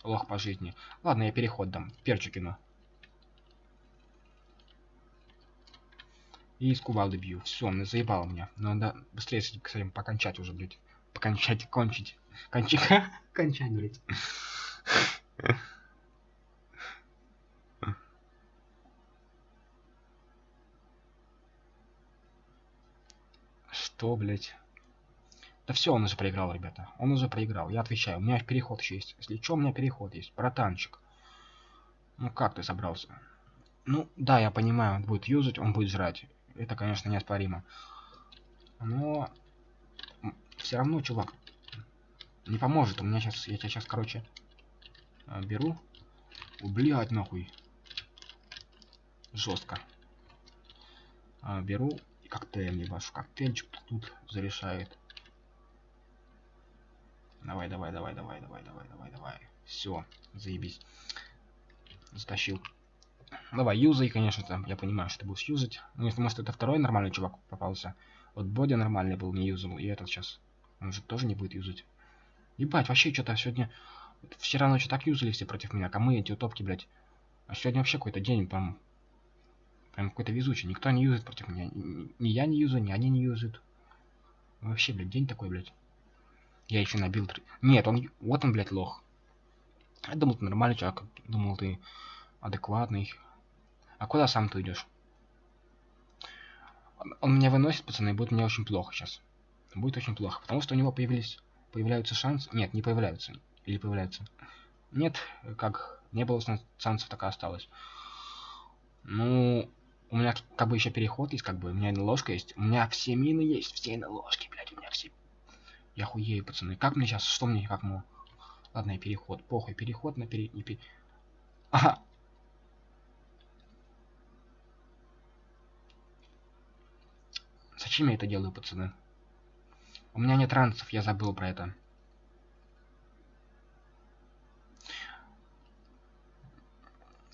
Лох по жизни. Ладно, я переход дам. Перчу кину. И из кувалды бью. Все, он заебал меня. Надо быстрее с этим покончать уже, блядь. Покончать, кончить. Кончить. Кончать, блядь. Что, блядь? Да все, он уже проиграл, ребята. Он уже проиграл. Я отвечаю. У меня переход еще есть. Если что, у меня переход есть. Братанчик. Ну как ты собрался? Ну, да, я понимаю, он будет юзать, он будет жрать. Это, конечно, неоспоримо. Но... Все равно, чувак, не поможет. У меня сейчас... Я тебя сейчас, короче, э, беру. Блять, нахуй. Жестко. А, беру и коктейль, не ваш коктейльчик тут зарешает. Давай, давай, давай, давай, давай, давай, давай, давай. Все, заебись. Затащил. Давай, юзай, конечно, там, я понимаю, что ты будешь юзать. Ну, если, может, это второй нормальный чувак попался. Вот Боди нормальный был, не юзал, и этот сейчас. Он же тоже не будет юзать. Ебать, вообще что-то сегодня... Вчера ночью так юзали все против меня, камы эти утопки, блядь. А сегодня вообще какой-то день, прям... Прям какой-то везучий. Никто не юзает против меня. Ни я не юзаю, ни они не юзают. Вообще, блядь, день такой, блядь. Я еще набил... Нет, он... Вот он, блядь, лох. Я думал, ты нормальный человек. Думал, ты адекватный. А куда сам ты идешь? Он, он меня выносит, пацаны, и будет мне очень плохо сейчас. Будет очень плохо. Потому что у него появились... Появляются шансы... Нет, не появляются. Или появляются. Нет, как... Не было шансов, так и осталось. Ну... У меня как бы еще переход есть, как бы. У меня ложка есть. У меня все мины есть. Все на ложке, блядь. У меня все я хуею, пацаны. Как мне сейчас? Что мне? Как ему? Ладно, и переход. Похуй, переход на пере... Не пере... Ага. Зачем я это делаю, пацаны? У меня нет ранцев, я забыл про это.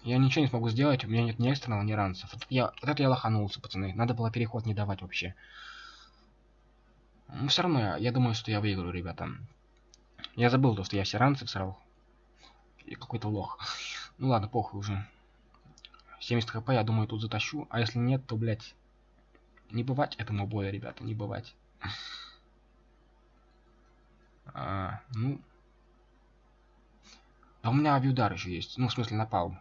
Я ничего не смогу сделать, у меня нет ни экстренного, ни ранцев. Вот, я, вот это я лоханулся, пацаны. Надо было переход не давать вообще. Но все равно, я, думаю, что я выиграю, ребята. Я забыл то, что я все ранцы всрал. И какой-то лох. Ну ладно, похуй уже. 70 хп, я думаю, тут затащу. А если нет, то, блядь, не бывать этому боя, ребята, не бывать. А, ну... А у меня авиудар еще есть. Ну, в смысле, напал.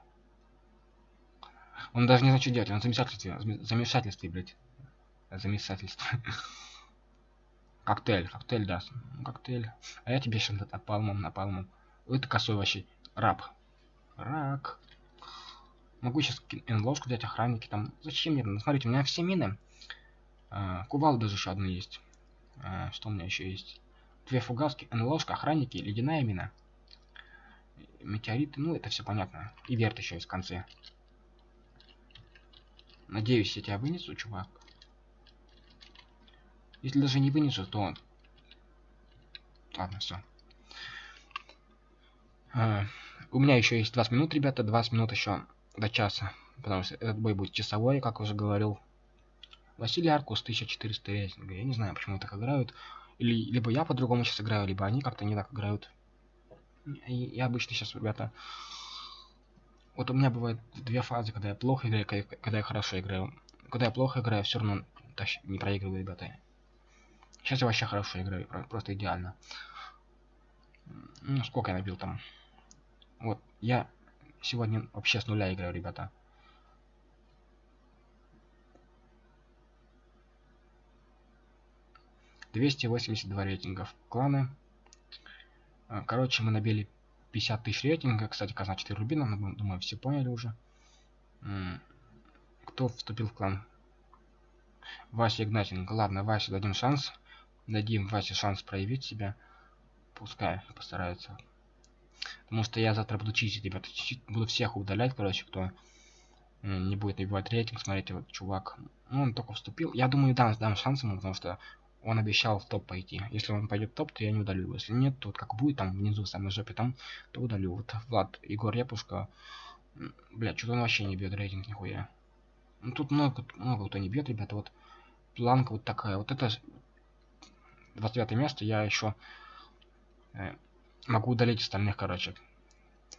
Он даже не знает, что делать. Он в замешательстве. Замешательстве, блядь. Замешательство. коктейль. Коктейль, да. Коктейль. А я тебе сейчас напалмом, напалмом. Это косой вообще. Раб. Рак. Могу сейчас ложку взять, охранники там. Зачем мне? Смотрите, у меня все мины. А, кувал даже еще одна есть. А, что у меня еще есть? Две фугаски, НЛОшка, охранники, ледяная мина. Метеориты, ну это все понятно. И верт еще есть в конце. Надеюсь, я тебя вынесу, чувак. Если даже не вынесу, то... Ладно, все. А, у меня еще есть 20 минут, ребята. 20 минут еще до часа. Потому что этот бой будет часовой, как уже говорил. Василий Аркус, 1400 рейтинга. Я не знаю, почему так играют. Или либо я по-другому сейчас играю, либо они как-то не так играют. И, обычно сейчас, ребята... Вот у меня бывает две фазы, когда я плохо играю, когда я хорошо играю. Когда я плохо играю, все равно не проигрываю, ребята. Сейчас я вообще хорошо играю, просто идеально. Ну, сколько я набил там? Вот, я сегодня вообще с нуля играю, ребята. 282 рейтингов кланы. А, короче, мы набили 50 тысяч рейтинга. Кстати, казна 4 рубина, но, думаю, все поняли уже. Кто вступил в клан? Вася Игнатенко. Ладно, Васе дадим шанс. Дадим Васе шанс проявить себя. Пускай постарается. Потому что я завтра буду чистить, ребята. Буду всех удалять, короче, кто не будет набивать рейтинг. Смотрите, вот чувак. Ну, он только вступил. Я думаю, дам, дам шанс ему, потому что он обещал в топ пойти. Если он пойдет в топ, то я не удалю его. Если нет, то вот как будет там внизу в самой жопе, там, то удалю. Вот Влад, Егор Репушка. Бля, что-то он вообще не бьет рейтинг нихуя. Ну тут много, много кто не бьет, ребята. Вот планка вот такая. Вот это 29 место я еще э, могу удалить остальных, короче.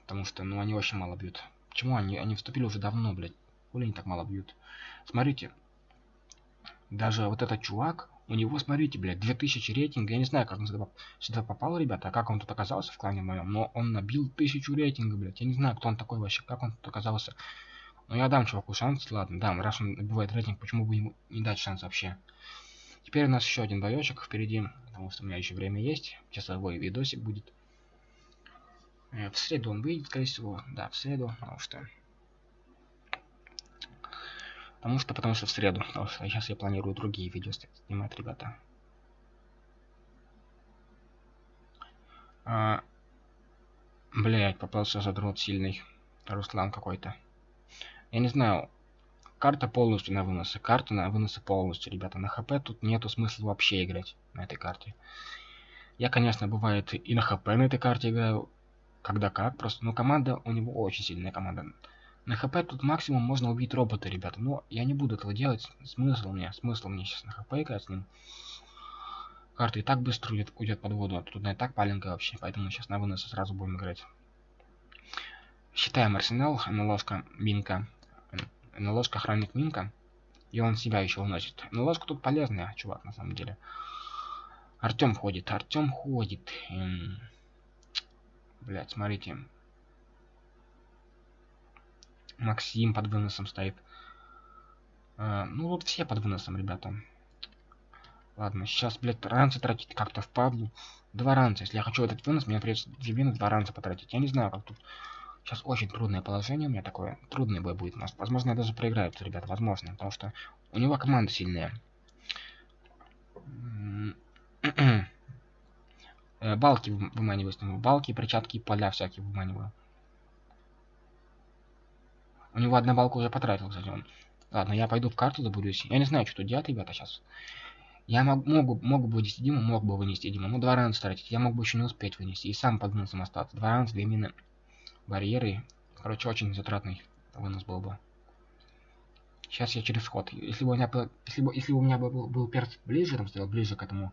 Потому что, ну, они очень мало бьют. Почему они? Они вступили уже давно, блядь. Хули они так мало бьют? Смотрите. Даже вот этот чувак, у него, смотрите, блядь, 2000 рейтинга. Я не знаю, как он сюда, сюда попал, ребята, а как он тут оказался в клане моем. Но он набил 1000 рейтинга, блядь. Я не знаю, кто он такой вообще, как он тут оказался. Но я дам чуваку шанс, ладно, дам. Раз он набивает рейтинг, почему бы ему не дать шанс вообще? Теперь у нас еще один боечек впереди, потому что у меня еще время есть. Часовой видосик будет. Э, в среду он выйдет, скорее всего. Да, в среду, потому что Потому что, потому что в среду. Потому что сейчас я планирую другие видео снимать, ребята. А, блять, попался задрот сильный. Руслан какой-то. Я не знаю. Карта полностью на выносы. Карта на выносы полностью, ребята. На хп тут нету смысла вообще играть на этой карте. Я, конечно, бывает и на хп на этой карте играю. Когда как, просто. Но команда у него очень сильная команда. На хп тут максимум можно убить робота, ребята. Но я не буду этого делать. Смысл мне, смысл мне сейчас на хп играть с ним. Карта и так быстро уйдет, уйдет под воду, а тут и так паленькая вообще. Поэтому сейчас на выносы сразу будем играть. Считаем арсенал, НЛОшка Минка. НЛОшка охранник Минка. И он себя еще уносит. НЛОшка тут полезная, чувак, на самом деле. Артем ходит, Артем ходит. Эм... Блять, смотрите. Максим под выносом стоит. А, ну, вот все под выносом, ребята. Ладно, сейчас, блядь, ранцы тратить как-то впадлу. Два ранца. Если я хочу этот вынос, мне придется две вины, два ранца потратить. Я не знаю, как тут... Сейчас очень трудное положение у меня такое. Трудный бой будет у нас. Возможно, я даже проиграю, ребята, возможно. Потому что у него команда сильная. Э, балки выманиваю с него. Балки, перчатки, поля всякие выманиваю. У него одна балка уже потратил, кстати, он. Ладно, я пойду в карту забудусь. Я не знаю, что тут делать, ребята, сейчас. Я мог, могу, могу бы вынести Диму, мог бы вынести Диму. Ну, два ранца тратить. Я мог бы еще не успеть вынести. И сам под выносом остаться. Два ранца, две мины, барьеры. Короче, очень затратный вынос был бы. Сейчас я через ход. Если бы у меня, если бы, если бы у меня был, был перс ближе, там стоял ближе к этому,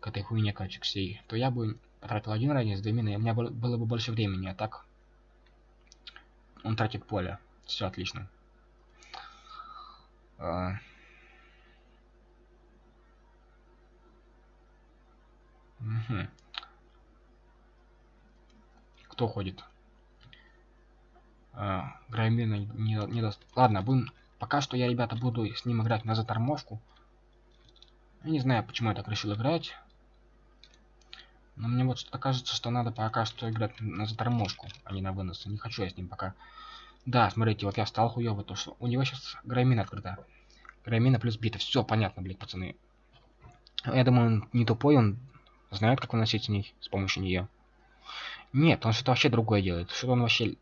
к этой хуйне, короче, к всей, то я бы потратил один ранец, две мины, и у меня было бы больше времени, а так он тратит поле. Все отлично. А... Кто ходит? А, не, не даст. Ладно, будем... Пока что я, ребята, буду с ним играть на заторможку. Я не знаю, почему я так решил играть. Но мне вот что-то кажется, что надо пока что играть на заторможку, а не на вынос. Не хочу я с ним пока да, смотрите, вот я стал хуёвый, то что у него сейчас грамина открыта. Грамина плюс бита. Все понятно, блядь, пацаны. Я думаю, он не тупой, он знает, как выносить с ней, с помощью нее. Нет, он что-то вообще другое делает. Что он вообще...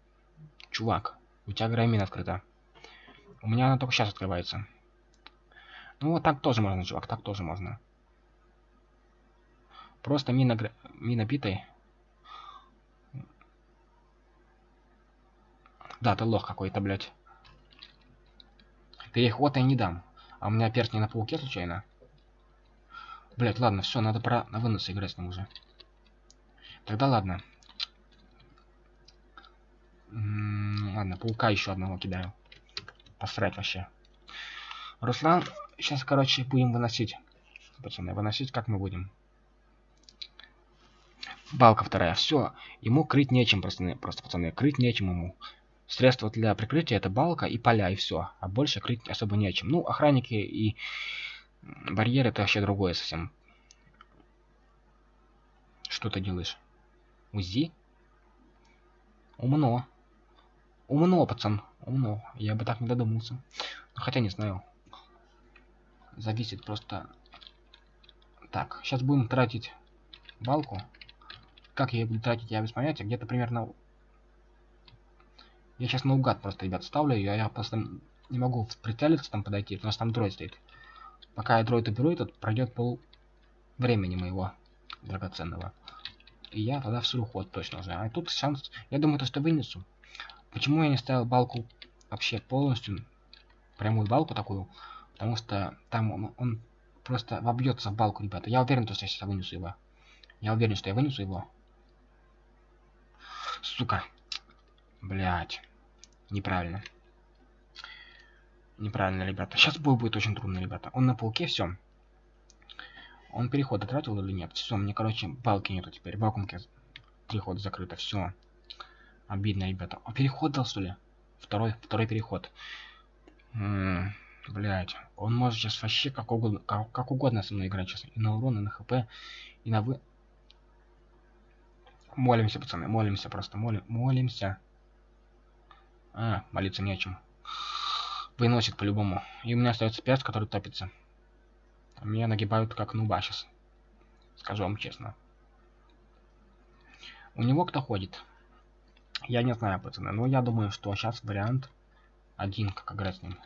Чувак, у тебя грамина открыта. У меня она только сейчас открывается. Ну вот так тоже можно, чувак, так тоже можно. Просто мина, мина битой Да, ты лох какой-то, блядь. Переход я не дам. А у меня перст не на пауке случайно? Блять, ладно, все, надо про на вынос играть с ним уже. Тогда ладно. М -м ладно, паука еще одного кидаю. Посрать вообще. Руслан, сейчас, короче, будем выносить. Пацаны, выносить как мы будем? Балка вторая. Все. Ему крыть нечем, просто, просто пацаны. Крыть нечем ему. Средства для прикрытия это балка и поля, и все. А больше крыть особо нечем. Ну, охранники и барьеры это вообще другое совсем. Что ты делаешь? УЗИ? Умно. Умно, пацан. Умно. Я бы так не додумался. Хотя не знаю. Зависит просто... Так, сейчас будем тратить балку. Как я ее буду тратить, я без понятия. Где-то примерно я сейчас наугад просто, ребят, ставлю ее, я просто не могу прицелиться там подойти, потому что там дроид стоит. Пока я дроид уберу, этот пройдет пол времени моего драгоценного. И я тогда в ход точно уже. А тут шанс, я думаю, то, что вынесу. Почему я не ставил балку вообще полностью, прямую балку такую? Потому что там он, он просто вобьется в балку, ребята. Я уверен, что я сейчас вынесу его. Я уверен, что я вынесу его. Сука. Блять. Неправильно. Неправильно, ребята. Сейчас бой будет очень трудно, ребята. Он на пауке, все. Он переход тратил или нет? Все, мне, короче, балки нету теперь. Вакуумки три хода закрыто. Все. Обидно, ребята. А переход дал, что ли? Второй, второй переход. Блять. Он может сейчас вообще как угодно, как, как угодно со мной играть сейчас. И на урон, и на хп, и на вы... Молимся, пацаны, молимся просто, молим, молимся. А, молиться не о чем. Выносит по-любому. И у меня остается перс, который топится. Меня нагибают как нуба сейчас. Скажу вам честно. У него кто ходит? Я не знаю, пацаны. Но я думаю, что сейчас вариант один, как играть с ним.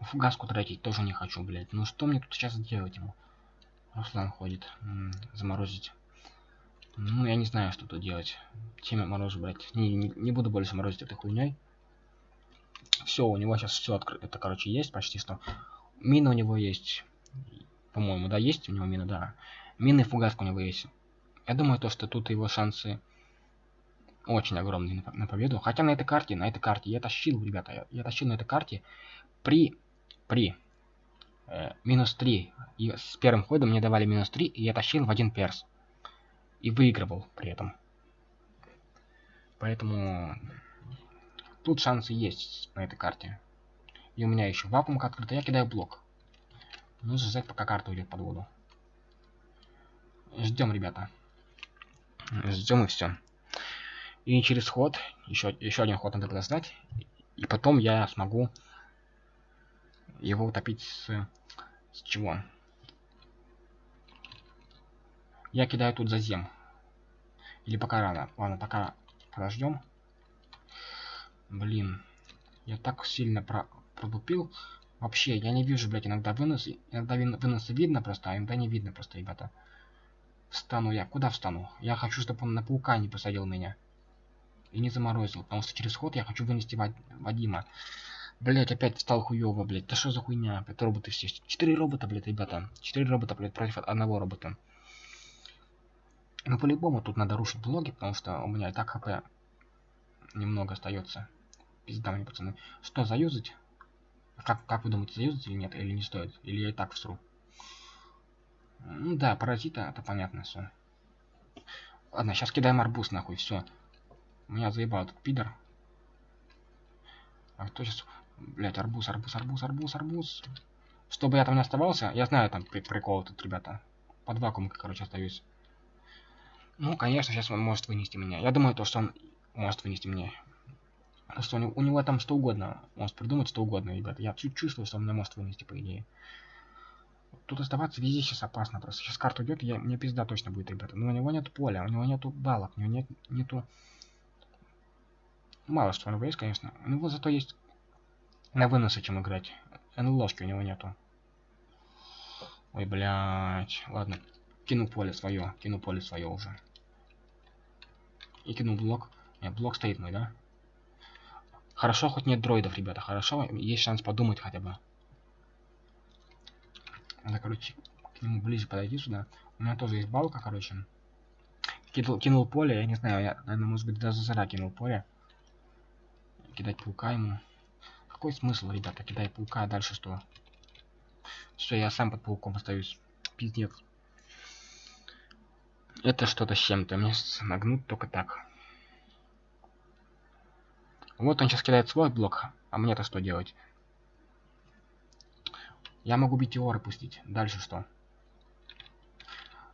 Фугаску тратить тоже не хочу, блядь. Ну что мне тут сейчас делать ему? Руслан ходит. М -м, заморозить. Ну, я не знаю, что тут делать. Чем я морожу брать? Не, не, не буду больше морозить этой хуйней. Все, у него сейчас все открыто. Это, короче, есть почти что. Мина у него есть. По-моему, да, есть у него мина, да. Мины и фугаска у него есть. Я думаю, то, что тут его шансы очень огромные на, на победу. Хотя на этой карте, на этой карте я тащил, ребята, я, я тащил на этой карте при, при э, минус 3. И с первым ходом мне давали минус 3, и я тащил в один перс и выигрывал при этом. Поэтому тут шансы есть на этой карте. И у меня еще вакуумка открыта, я кидаю блок. Нужно ждать, пока карта уйдет под воду. Ждем, ребята. Ждем и все. И через ход, еще, еще один ход надо подождать. И потом я смогу его утопить с... С чего? Я кидаю тут зазем. Или пока рано. Ладно, пока подождем. Блин. Я так сильно про продупил. Вообще, я не вижу, блядь, иногда вынос. Иногда выносы видно просто, а иногда не видно просто, ребята. Встану я. Куда встану? Я хочу, чтобы он на паука не посадил меня. И не заморозил. Потому что через ход я хочу вынести Вад... Вадима. Блять, опять встал хуёво, блять. Да что за хуйня? Опять роботы все. Четыре робота, блять, ребята. Четыре робота, блять, против одного робота. Ну, по-любому тут надо рушить блоги, потому что у меня и так хп немного остается. Пизда мне, пацаны. Что, заюзать? Как, как вы думаете, заюзать или нет? Или не стоит? Или я и так всру? Ну да, паразита, это понятно все. Ладно, сейчас кидаем арбуз нахуй, все. Меня заебал этот пидор. А кто сейчас... Блять, арбуз, арбуз, арбуз, арбуз, арбуз. Чтобы я там не оставался, я знаю там прикол тут, ребята. Под вакуумом, короче, остаюсь. Ну, конечно, сейчас он может вынести меня. Я думаю, то, что он может вынести меня. Что у него, у него там что угодно. Может придумать что угодно, ребята. Я чувствую, что он меня может вынести, по идее. Тут оставаться везде сейчас опасно просто. Сейчас карта идет, я, мне пизда точно будет, ребята. Но у него нет поля, у него нету балок, у него нет, нету... Мало что у него есть, конечно. У него зато есть на выносы чем играть. НЛОшки у него нету. Ой, блядь. Ладно. Кину поле свое. Кину поле свое уже. И кину блок. Нет, блок стоит мой, да? Хорошо, хоть нет дроидов, ребята. Хорошо, есть шанс подумать хотя бы. Надо, короче, к нему ближе подойти сюда. У меня тоже есть балка, короче. Кинул, кинул поле, я не знаю, я, наверное, может быть, даже зара кинул поле. Кидать паука ему. Какой смысл, ребята, кидать паука, а дальше что? Все, я сам под пауком остаюсь. Пиздец. Это что-то с чем-то. Мне нагнуть только так. Вот он сейчас кидает свой блок, а мне-то что делать? Я могу метеоры пустить. Дальше что?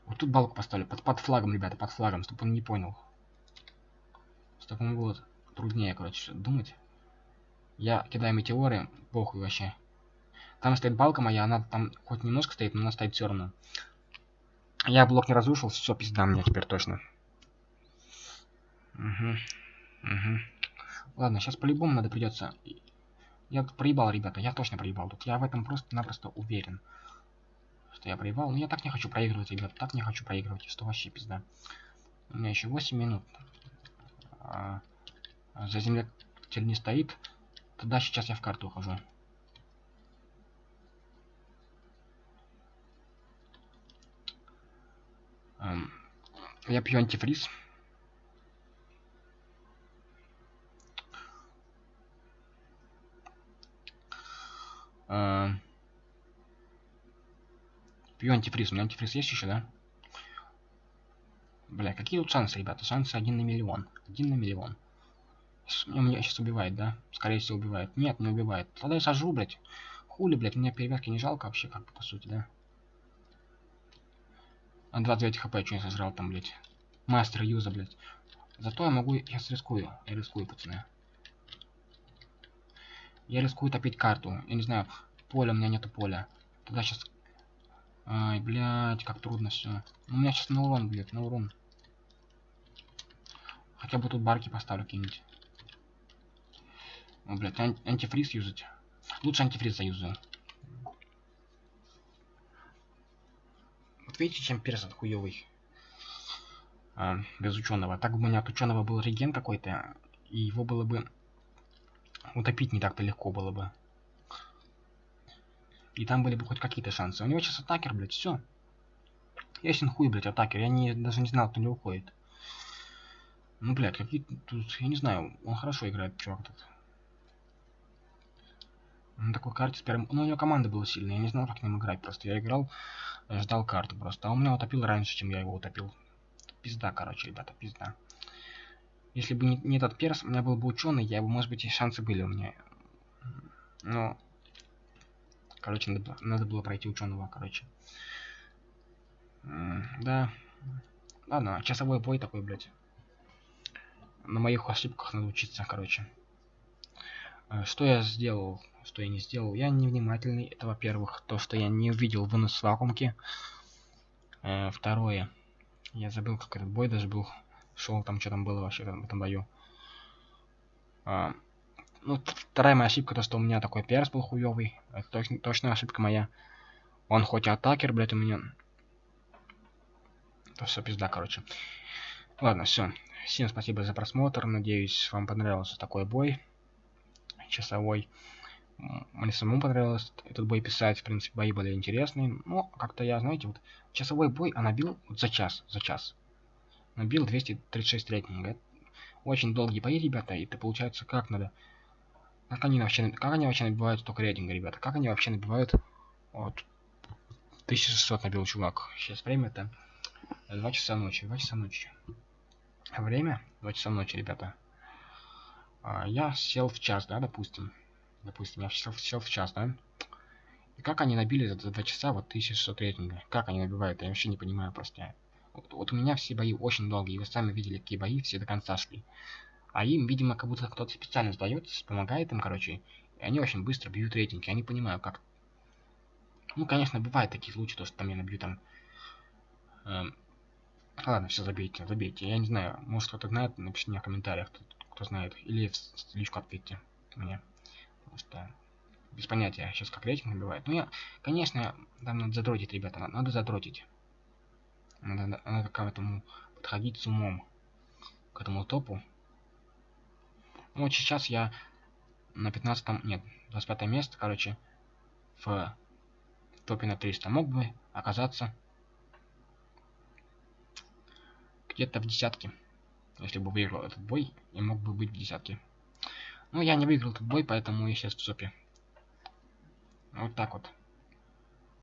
Вот тут балку поставлю. Под, под флагом, ребята, под флагом, чтобы он не понял. Чтобы ему было труднее, короче, думать. Я кидаю метеоры, похуй вообще. Там стоит балка моя, она там хоть немножко стоит, но она стоит все равно. Я блок не разрушил, все, пизда мне теперь точно. Угу. Угу. Ладно, сейчас по-любому надо придется... Я проебал, ребята, я точно проебал тут. Я в этом просто-напросто уверен. Что я проебал. Но я так не хочу проигрывать, ребят. Так не хочу проигрывать. Что вообще пизда. У меня еще 8 минут. А, за землятель не стоит. Тогда сейчас я в карту ухожу. Я пью антифриз. А, пью антифриз. У меня антифриз есть еще, да? Бля, какие тут шансы, ребята? Шансы один на миллион. Один на миллион. Меня сейчас убивает, да? Скорее всего убивает. Нет, не убивает. Тогда я сожру, блядь. Хули, блядь, мне перевязки не жалко вообще, как по сути, да? А 29 хп что я сожрал там, блядь. Мастер юза, блядь. Зато я могу... Я рискую. Я рискую, пацаны. Я рискую топить карту. Я не знаю, поля, у меня нету поля. Тогда сейчас... Ай, блядь, как трудно все. У меня сейчас на урон, блядь, на урон. Хотя бы тут барки поставлю какие-нибудь. О, блядь, ан антифриз юзать. Лучше антифриз заюзаю. Вот видите, чем перс хуёвый. А, без ученого. Так бы у меня от ученого был реген какой-то, и его было бы утопить не так-то легко было бы. И там были бы хоть какие-то шансы. У него сейчас атакер, блядь, все. Ясен хуй, блядь, атакер. Я не, даже не знал, кто не уходит. Ну, блядь, какие тут, я не знаю, он хорошо играет, чувак этот. На такой карте с первым... Ну, у него команда была сильная, я не знал, как с ним играть просто. Я играл, ждал карту просто. А он меня утопил раньше, чем я его утопил. Пизда, короче, ребята, пизда. Если бы не, не этот перс, у меня был бы ученый, я бы, может быть, и шансы были у меня. Но... Короче, надо, надо было пройти ученого, короче. Да. Ладно, часовой бой такой, блядь. На моих ошибках надо учиться, короче. Э, что я сделал, что я не сделал? Я невнимательный, это во-первых. То, что я не увидел вынос вакуумки. Э, второе. Я забыл, как этот бой даже был. Шел там, что там было вообще в этом бою. А, ну, вторая моя ошибка, то, что у меня такой перс был хуёвый. Это точно, точно ошибка моя. Он хоть и атакер, блядь, у меня. То все пизда, короче. Ладно, все. Всем спасибо за просмотр. Надеюсь, вам понравился такой бой. Часовой. Мне самому понравилось этот бой писать. В принципе, бои были интересные. Но как-то я, знаете, вот часовой бой, а набил вот за час. За час. Набил 236 рейтинга. Очень долгие бои, ребята. И это получается как надо как они вообще, как они вообще набивают столько рейтинга, ребята? Как они вообще набивают? Вот. 1600 набил чувак. Сейчас время-то 2 часа ночи. 2 часа ночи. Время 2 часа ночи, ребята. А, я сел в час, да, допустим. Допустим, я сел, сел в час, да? И как они набили за 2 часа вот 1600 рейтинга? Как они набивают? Я вообще не понимаю просто. Вот, вот у меня все бои очень долгие. Вы сами видели, какие бои все до конца шли. А им, видимо, как будто кто-то специально сдает, помогает им, короче. И они очень быстро бьют рейтинги. Я не понимаю, как... Ну, конечно, бывают такие случаи, то, что там я набью там... Эм... Ладно, все, забейте, забейте. Я не знаю, может кто-то знает, напишите мне в комментариях, кто, кто знает. Или в личку ответьте мне. Потому что без понятия сейчас как рейтинг набивает. Ну, я, конечно, там надо задротить, ребята, надо, надо задротить. Надо, надо к этому подходить с умом. К этому топу. Ну, вот сейчас я на 15 нет, 25 место, короче, в топе на 300. Мог бы оказаться где-то в десятке. Если бы выиграл этот бой, я мог бы быть в десятке. Ну, я не выиграл этот бой, поэтому я сейчас в топе. Вот так вот.